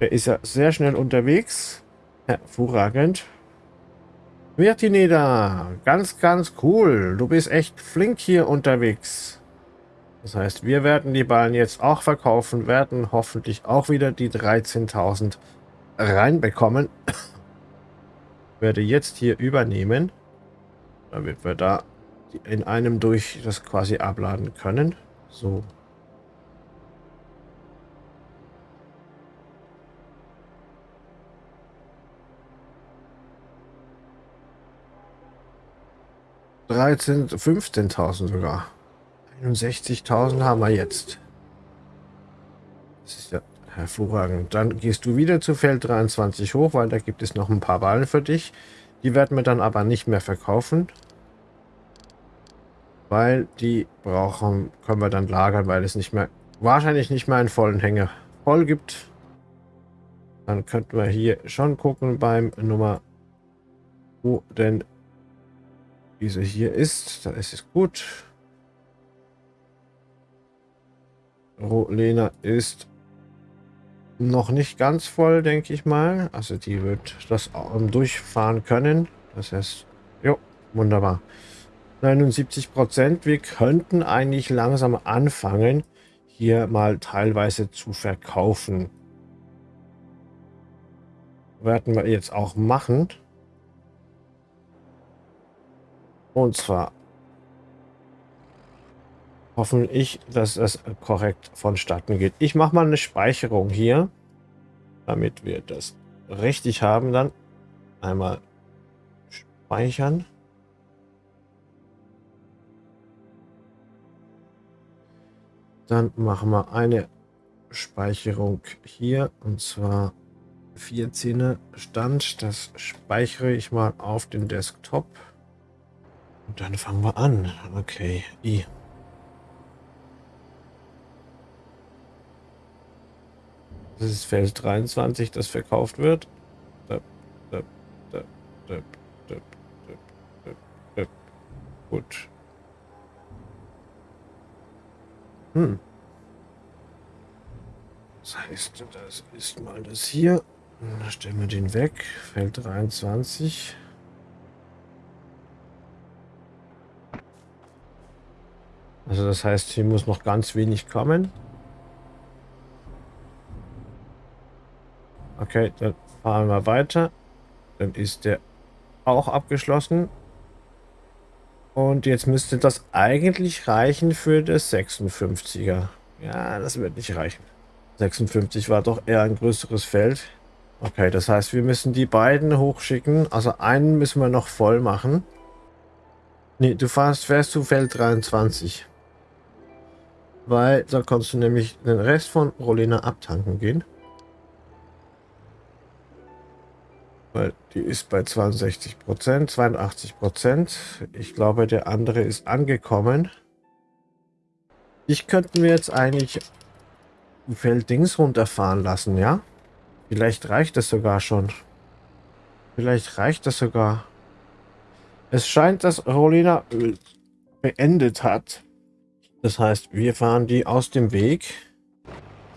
Der ist ja sehr schnell unterwegs. Hervorragend. Virtineda, ganz, ganz cool. Du bist echt flink hier unterwegs. Das heißt, wir werden die Ballen jetzt auch verkaufen, werden hoffentlich auch wieder die 13.000 reinbekommen. werde jetzt hier übernehmen, damit wir da in einem durch das quasi abladen können. So. Dreizehn, 15.000 sogar. 61.000 haben wir jetzt. Das ist ja Hervorragend. Dann gehst du wieder zu Feld 23 hoch, weil da gibt es noch ein paar Ballen für dich. Die werden wir dann aber nicht mehr verkaufen. Weil die brauchen, können wir dann lagern, weil es nicht mehr, wahrscheinlich nicht mehr einen vollen Hänger voll gibt. Dann könnten wir hier schon gucken beim Nummer, wo denn diese hier ist. Da ist es gut. Rolena ist noch nicht ganz voll, denke ich mal. Also die wird das durchfahren können. Das heißt, jo, wunderbar. 79 Prozent. Wir könnten eigentlich langsam anfangen, hier mal teilweise zu verkaufen. Werden wir jetzt auch machen. Und zwar hoffen ich, dass es korrekt vonstatten geht. Ich mache mal eine Speicherung hier, damit wir das richtig haben dann. Einmal speichern. Dann machen wir eine Speicherung hier und zwar 14er Stand. Das speichere ich mal auf den Desktop. Und dann fangen wir an. Okay, I. Das ist Feld 23, das verkauft wird. Gut. Hm. Das heißt, das ist mal das hier. Dann stellen wir den weg. Feld 23. Also das heißt, hier muss noch ganz wenig kommen. Okay, dann fahren wir weiter. Dann ist der auch abgeschlossen. Und jetzt müsste das eigentlich reichen für das 56er. Ja, das wird nicht reichen. 56 war doch eher ein größeres Feld. Okay, das heißt, wir müssen die beiden hochschicken. Also einen müssen wir noch voll machen. Nee, du fährst, fährst zu Feld 23. Weil da kannst du nämlich den Rest von Rolena abtanken gehen. Weil die ist bei 62 Prozent, 82 Prozent. Ich glaube, der andere ist angekommen. Ich könnten wir jetzt eigentlich Felddings runterfahren lassen, ja? Vielleicht reicht das sogar schon. Vielleicht reicht das sogar. Es scheint, dass Rolina beendet hat. Das heißt, wir fahren die aus dem Weg.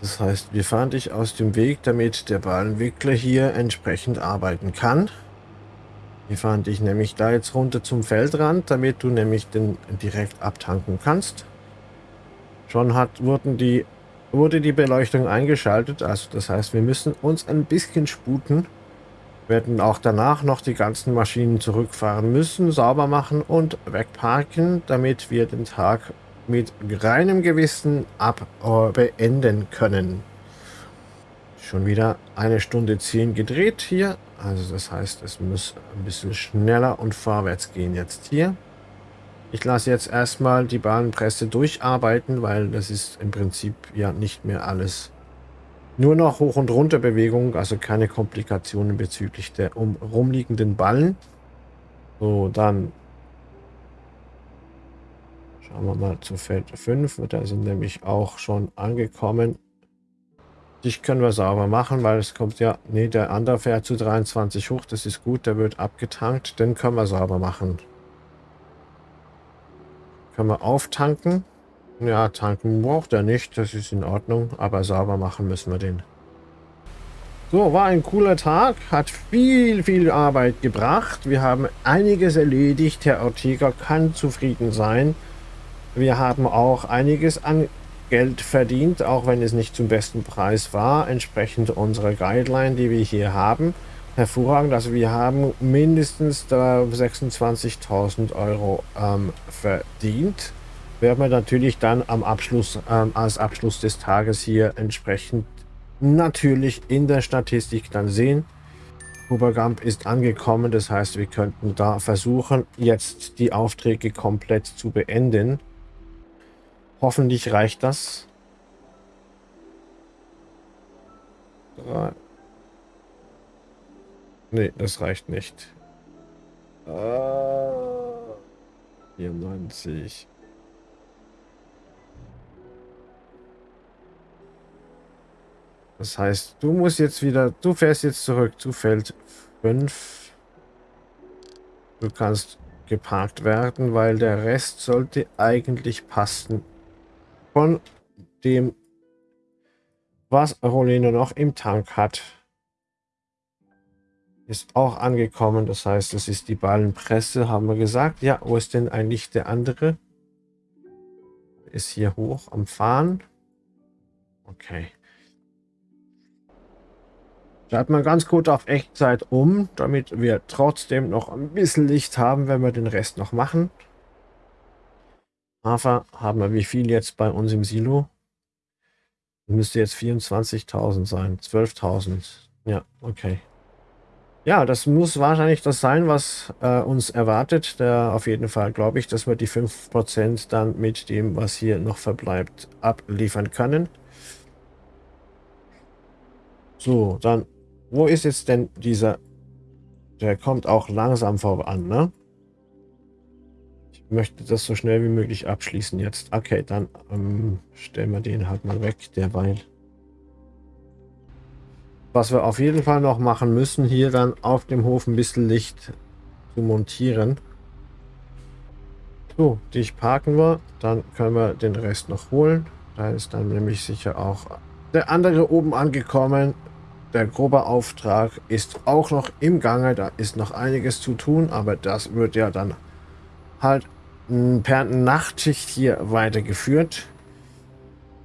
Das heißt, wir fahren dich aus dem Weg, damit der Ballenwickler hier entsprechend arbeiten kann. Wir fahren dich nämlich da jetzt runter zum Feldrand, damit du nämlich den direkt abtanken kannst. Schon hat, wurden die, wurde die Beleuchtung eingeschaltet, also das heißt, wir müssen uns ein bisschen sputen. Werden auch danach noch die ganzen Maschinen zurückfahren müssen, sauber machen und wegparken, damit wir den Tag mit reinem Gewissen ab äh, beenden können. Schon wieder eine Stunde 10 gedreht hier. Also das heißt, es muss ein bisschen schneller und vorwärts gehen jetzt hier. Ich lasse jetzt erstmal die Bahnpresse durcharbeiten, weil das ist im Prinzip ja nicht mehr alles. Nur noch Hoch- und Runterbewegung, also keine Komplikationen bezüglich der um, rumliegenden Ballen. So, dann Schauen wir mal zu Feld 5. Da sind nämlich auch schon angekommen. Dich können wir sauber machen, weil es kommt ja... Ne, der andere fährt zu 23 hoch. Das ist gut, der wird abgetankt. Den können wir sauber machen. Können wir auftanken. Ja, tanken braucht er nicht. Das ist in Ordnung. Aber sauber machen müssen wir den. So, war ein cooler Tag. Hat viel, viel Arbeit gebracht. Wir haben einiges erledigt. Herr Ortega kann zufrieden sein. Wir haben auch einiges an Geld verdient, auch wenn es nicht zum besten Preis war, entsprechend unserer Guideline, die wir hier haben. Hervorragend, also wir haben mindestens 26.000 Euro ähm, verdient. Werden wir natürlich dann am Abschluss, ähm, als Abschluss des Tages hier entsprechend natürlich in der Statistik dann sehen. Hubergamp ist angekommen, das heißt, wir könnten da versuchen, jetzt die Aufträge komplett zu beenden. Hoffentlich reicht das. Drei. Nee, das reicht nicht. Uh, 94. Das heißt, du musst jetzt wieder, du fährst jetzt zurück zu Feld 5. Du kannst geparkt werden, weil der Rest sollte eigentlich passen von dem, was Rolene noch im Tank hat. Ist auch angekommen. Das heißt, das ist die Ballenpresse, haben wir gesagt. Ja, wo ist denn eigentlich der andere? Ist hier hoch am Fahren. Okay. Schalten wir ganz gut auf Echtzeit um, damit wir trotzdem noch ein bisschen Licht haben, wenn wir den Rest noch machen. Hafer haben wir wie viel jetzt bei uns im Silo? Müsste jetzt 24.000 sein. 12.000. Ja, okay. Ja, das muss wahrscheinlich das sein, was äh, uns erwartet. Der, auf jeden Fall glaube ich, dass wir die 5% dann mit dem, was hier noch verbleibt, abliefern können. So, dann, wo ist jetzt denn dieser... Der kommt auch langsam voran, ne? Möchte das so schnell wie möglich abschließen jetzt. Okay, dann ähm, stellen wir den halt mal weg, derweil. Was wir auf jeden Fall noch machen müssen, hier dann auf dem Hof ein bisschen Licht zu montieren. So, dich parken wir. Dann können wir den Rest noch holen. Da ist dann nämlich sicher auch der andere oben angekommen. Der grobe Auftrag ist auch noch im Gange. Da ist noch einiges zu tun, aber das wird ja dann halt per Nachtschicht hier weitergeführt.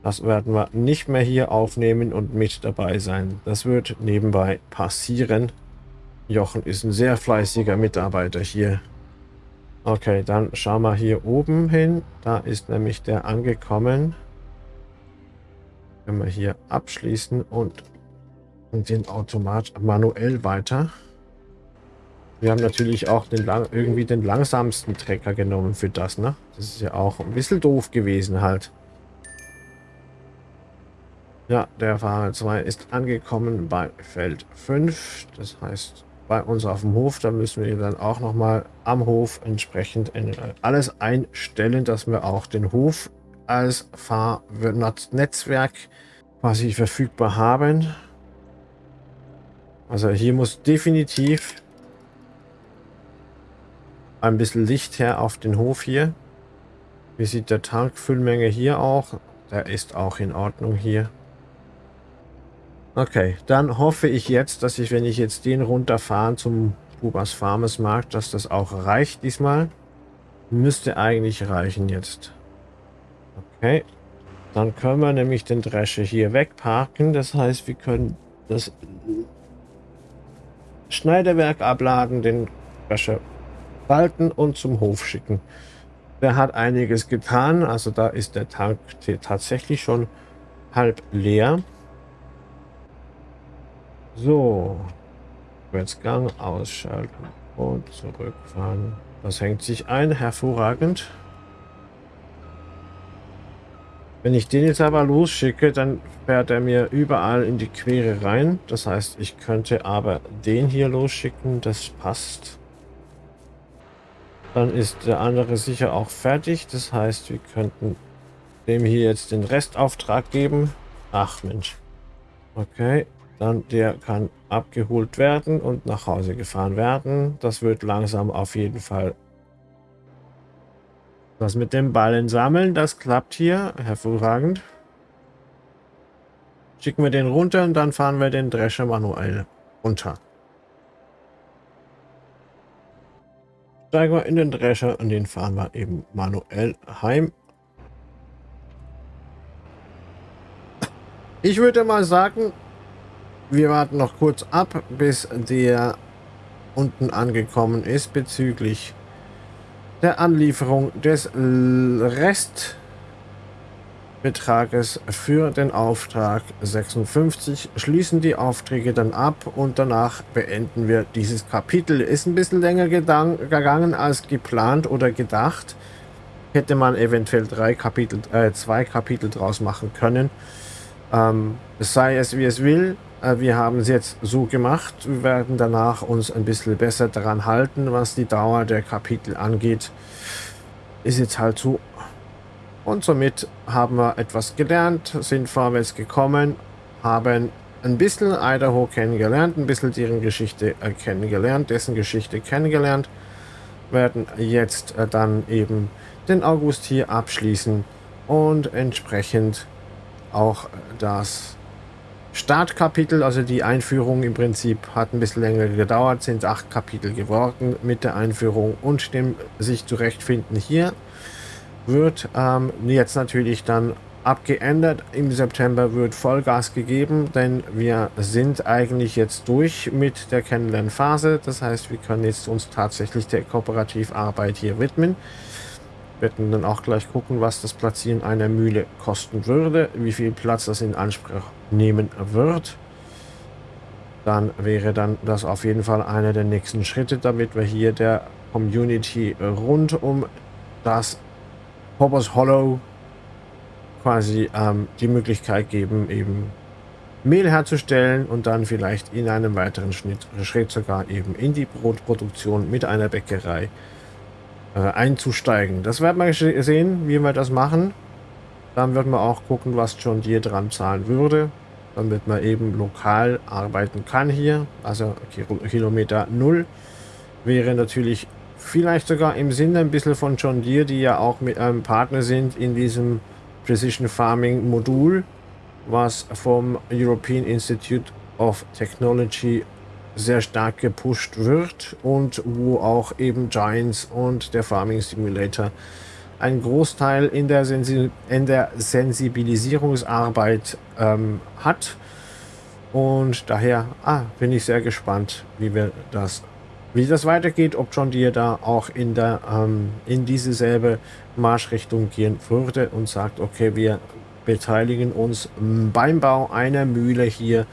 Das werden wir nicht mehr hier aufnehmen und mit dabei sein. Das wird nebenbei passieren. Jochen ist ein sehr fleißiger Mitarbeiter hier. Okay, dann schauen wir hier oben hin. Da ist nämlich der angekommen. Können wir hier abschließen und den Automat manuell weiter. Wir haben natürlich auch den lang, irgendwie den langsamsten Trecker genommen für das, ne? Das ist ja auch ein bisschen doof gewesen halt. Ja, der Fahrer 2 ist angekommen bei Feld 5. Das heißt, bei uns auf dem Hof. Da müssen wir dann auch nochmal am Hof entsprechend alles einstellen, dass wir auch den Hof als Fahrnetzwerk quasi verfügbar haben. Also hier muss definitiv ein bisschen Licht her auf den Hof hier. Wie sieht der Tankfüllmenge hier auch? Der ist auch in Ordnung hier. Okay, dann hoffe ich jetzt, dass ich, wenn ich jetzt den runterfahre zum Bubas Farmers Markt, dass das auch reicht diesmal. Müsste eigentlich reichen jetzt. Okay, dann können wir nämlich den Drescher hier wegparken. Das heißt, wir können das Schneiderwerk abladen, den Drescher falten und zum Hof schicken. Der hat einiges getan, also da ist der Tank tatsächlich schon halb leer. So, Gang ausschalten und zurückfahren. Das hängt sich ein, hervorragend. Wenn ich den jetzt aber losschicke, dann fährt er mir überall in die Quere rein. Das heißt, ich könnte aber den hier losschicken, das passt. Dann ist der andere sicher auch fertig. Das heißt, wir könnten dem hier jetzt den Restauftrag geben. Ach Mensch. Okay, dann der kann abgeholt werden und nach Hause gefahren werden. Das wird langsam auf jeden Fall. Das mit dem Ballen sammeln, das klappt hier. Hervorragend. Schicken wir den runter und dann fahren wir den Drescher manuell runter. Steigen wir in den Drescher und den fahren wir eben manuell heim. Ich würde mal sagen, wir warten noch kurz ab, bis der unten angekommen ist bezüglich der Anlieferung des Restbetrages für den Auftrag 56. Schließen die Aufträge dann ab und danach beenden wir dieses Kapitel. Ist ein bisschen länger gegangen als geplant oder gedacht. Hätte man eventuell drei Kapitel, äh, zwei Kapitel draus machen können. Ähm, sei es wie es will, äh, wir haben es jetzt so gemacht. Wir werden danach uns ein bisschen besser daran halten, was die Dauer der Kapitel angeht. Ist jetzt halt so. Und somit haben wir etwas gelernt, sind vorwärts gekommen, haben ein bisschen Idaho kennengelernt, ein bisschen deren Geschichte äh, kennengelernt, dessen Geschichte kennengelernt, werden jetzt äh, dann eben den August hier abschließen und entsprechend auch das Startkapitel, also die Einführung im Prinzip hat ein bisschen länger gedauert, sind acht Kapitel geworden mit der Einführung und dem sich zurechtfinden hier wird ähm, jetzt natürlich dann abgeändert. Im September wird Vollgas gegeben, denn wir sind eigentlich jetzt durch mit der Kennenlernphase. Das heißt, wir können jetzt uns tatsächlich der Kooperativarbeit hier widmen. Wir werden dann auch gleich gucken, was das Platzieren einer Mühle kosten würde, wie viel Platz das in Anspruch nehmen wird. Dann wäre dann das auf jeden Fall einer der nächsten Schritte, damit wir hier der Community rund um das Hoppers Hollow quasi ähm, die Möglichkeit geben, eben Mehl herzustellen und dann vielleicht in einem weiteren Schnitt, Schritt sogar eben in die Brotproduktion mit einer Bäckerei äh, einzusteigen. Das werden wir sehen, wie wir das machen. Dann wird man auch gucken, was John Deere dran zahlen würde, damit man eben lokal arbeiten kann hier. Also Kilometer Null wäre natürlich vielleicht sogar im Sinne ein bisschen von John Deere, die ja auch mit einem Partner sind in diesem Precision Farming Modul, was vom European Institute of Technology sehr stark gepusht wird und wo auch eben Giants und der Farming Simulator einen Großteil in der, Sensi in der Sensibilisierungsarbeit ähm, hat. Und daher ah, bin ich sehr gespannt, wie wir das, wie das weitergeht, ob John Deere da auch in der ähm, in diese selbe Marschrichtung gehen würde und sagt, okay, wir beteiligen uns beim Bau einer Mühle hier,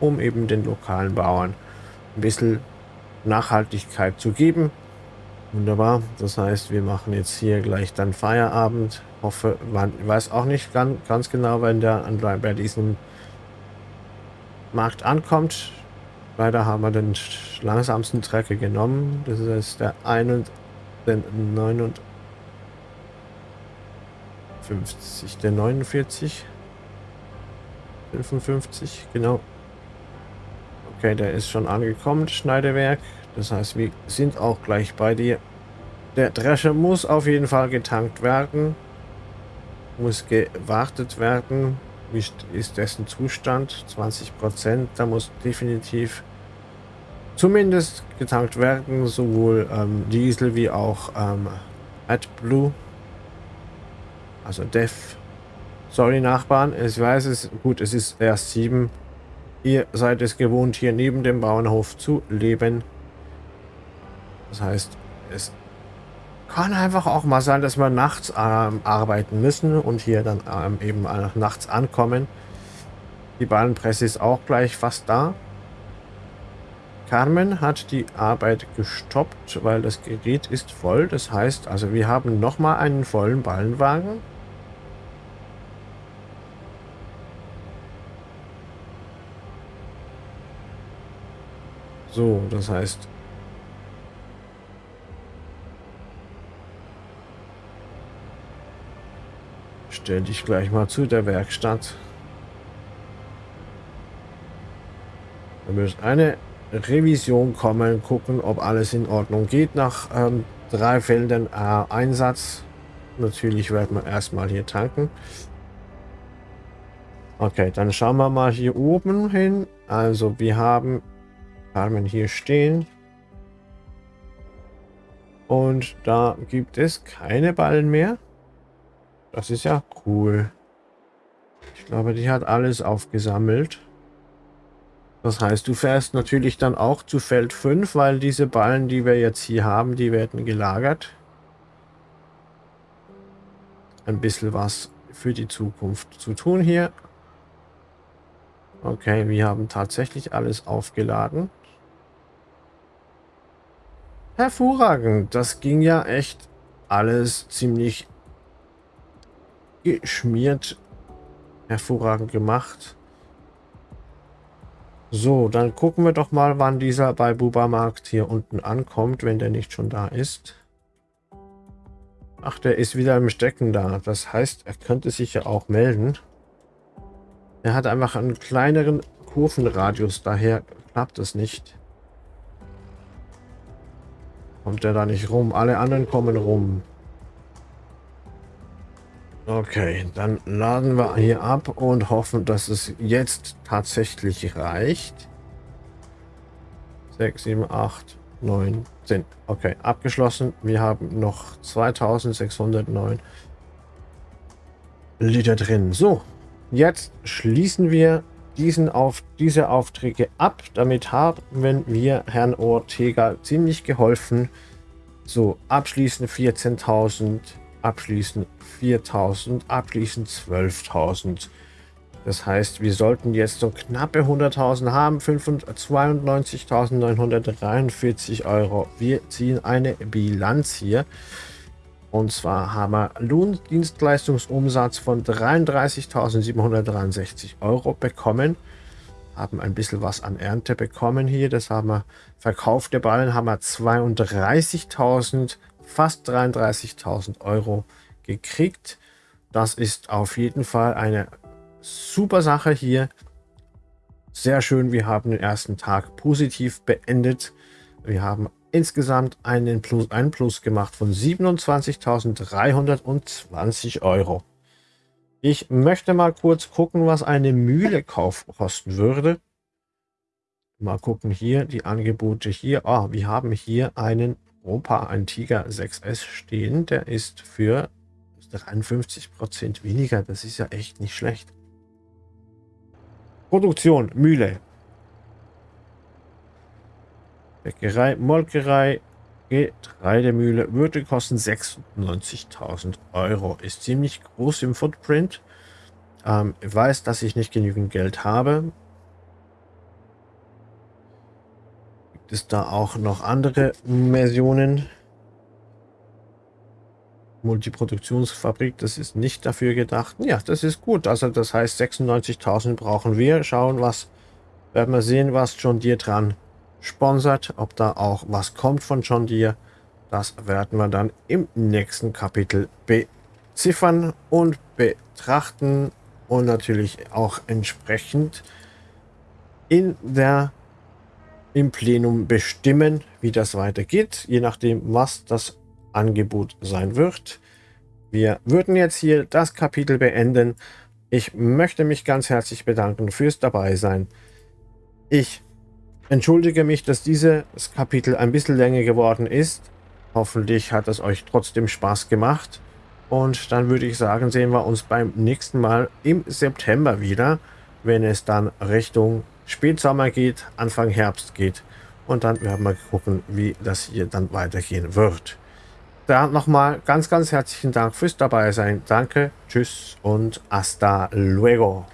um eben den lokalen Bauern ein bisschen Nachhaltigkeit zu geben. Wunderbar. Das heißt, wir machen jetzt hier gleich dann Feierabend. Hoffe, man weiß auch nicht ganz, ganz genau, wenn der bei diesem Markt ankommt. Leider haben wir den langsamsten Trecker genommen. Das ist der 51, der 59, der 49, 55, genau. Okay, der ist schon angekommen, Schneidewerk. Das heißt, wir sind auch gleich bei dir. Der Drescher muss auf jeden Fall getankt werden. Muss gewartet werden. Ist dessen Zustand? 20 Prozent. Da muss definitiv zumindest getankt werden. Sowohl ähm, Diesel wie auch ähm, AdBlue. Also Def. Sorry Nachbarn, ich weiß es. Gut, es ist erst 7 Ihr seid es gewohnt, hier neben dem Bauernhof zu leben. Das heißt, es kann einfach auch mal sein, dass wir nachts ähm, arbeiten müssen und hier dann ähm, eben nachts ankommen. Die Ballenpresse ist auch gleich fast da. Carmen hat die Arbeit gestoppt, weil das Gerät ist voll. Das heißt, also wir haben nochmal einen vollen Ballenwagen. So, das heißt... Stell dich gleich mal zu der Werkstatt. Da muss eine Revision kommen, gucken, ob alles in Ordnung geht nach ähm, drei Feldern äh, Einsatz. Natürlich werden wir erstmal hier tanken. Okay, dann schauen wir mal hier oben hin. Also wir haben Carmen hier stehen. Und da gibt es keine Ballen mehr. Das ist ja cool. Ich glaube, die hat alles aufgesammelt. Das heißt, du fährst natürlich dann auch zu Feld 5, weil diese Ballen, die wir jetzt hier haben, die werden gelagert. Ein bisschen was für die Zukunft zu tun hier. Okay, wir haben tatsächlich alles aufgeladen. Hervorragend. Das ging ja echt alles ziemlich geschmiert. Hervorragend gemacht. So, dann gucken wir doch mal, wann dieser bei Bubamarkt hier unten ankommt, wenn der nicht schon da ist. Ach, der ist wieder im Stecken da. Das heißt, er könnte sich ja auch melden. Er hat einfach einen kleineren Kurvenradius, daher klappt es nicht. Kommt der da nicht rum? Alle anderen kommen rum. Okay, dann laden wir hier ab und hoffen, dass es jetzt tatsächlich reicht. 6, 7, 8, 9, 10. Okay, abgeschlossen. Wir haben noch 2609 Liter drin. So, jetzt schließen wir diesen auf diese Aufträge ab. Damit haben wir Herrn Ortega ziemlich geholfen. So, abschließend 14.000, abschließend 4.000, abschließend 12.000. Das heißt, wir sollten jetzt so knappe 100.000 haben, 92.943 Euro. Wir ziehen eine Bilanz hier. Und zwar haben wir Lohndienstleistungsumsatz von 33.763 Euro bekommen. Haben ein bisschen was an Ernte bekommen hier. Das haben wir verkaufte Ballen haben wir 32.000, fast 33.000 Euro gekriegt. Das ist auf jeden Fall eine super Sache hier. Sehr schön, wir haben den ersten Tag positiv beendet. Wir haben insgesamt einen Plus, einen Plus gemacht von 27.320 Euro. Ich möchte mal kurz gucken, was eine Mühle kauf kosten würde. Mal gucken hier, die Angebote hier. Oh, wir haben hier einen Opa, ein Tiger 6S stehen. Der ist für 53% weniger. Das ist ja echt nicht schlecht. Produktion, Mühle, Bäckerei, Molkerei, Getreidemühle würde kosten 96.000 Euro. Ist ziemlich groß im Footprint. Ähm, weiß, dass ich nicht genügend Geld habe. Gibt es da auch noch andere Versionen? Multiproduktionsfabrik, das ist nicht dafür gedacht. Ja, das ist gut. Also das heißt 96.000 brauchen wir. Schauen, was werden wir sehen, was John Deere dran sponsert, ob da auch was kommt von John Deere. Das werden wir dann im nächsten Kapitel beziffern und betrachten und natürlich auch entsprechend in der im Plenum bestimmen, wie das weitergeht, je nachdem, was das Angebot sein wird. Wir würden jetzt hier das Kapitel beenden. Ich möchte mich ganz herzlich bedanken fürs Dabeisein. Ich entschuldige mich, dass dieses Kapitel ein bisschen länger geworden ist. Hoffentlich hat es euch trotzdem Spaß gemacht. Und dann würde ich sagen, sehen wir uns beim nächsten Mal im September wieder, wenn es dann Richtung Spätsommer geht, Anfang Herbst geht. Und dann werden wir gucken, wie das hier dann weitergehen wird. Da nochmal ganz, ganz herzlichen Dank fürs Dabeisein. Danke, tschüss und hasta luego.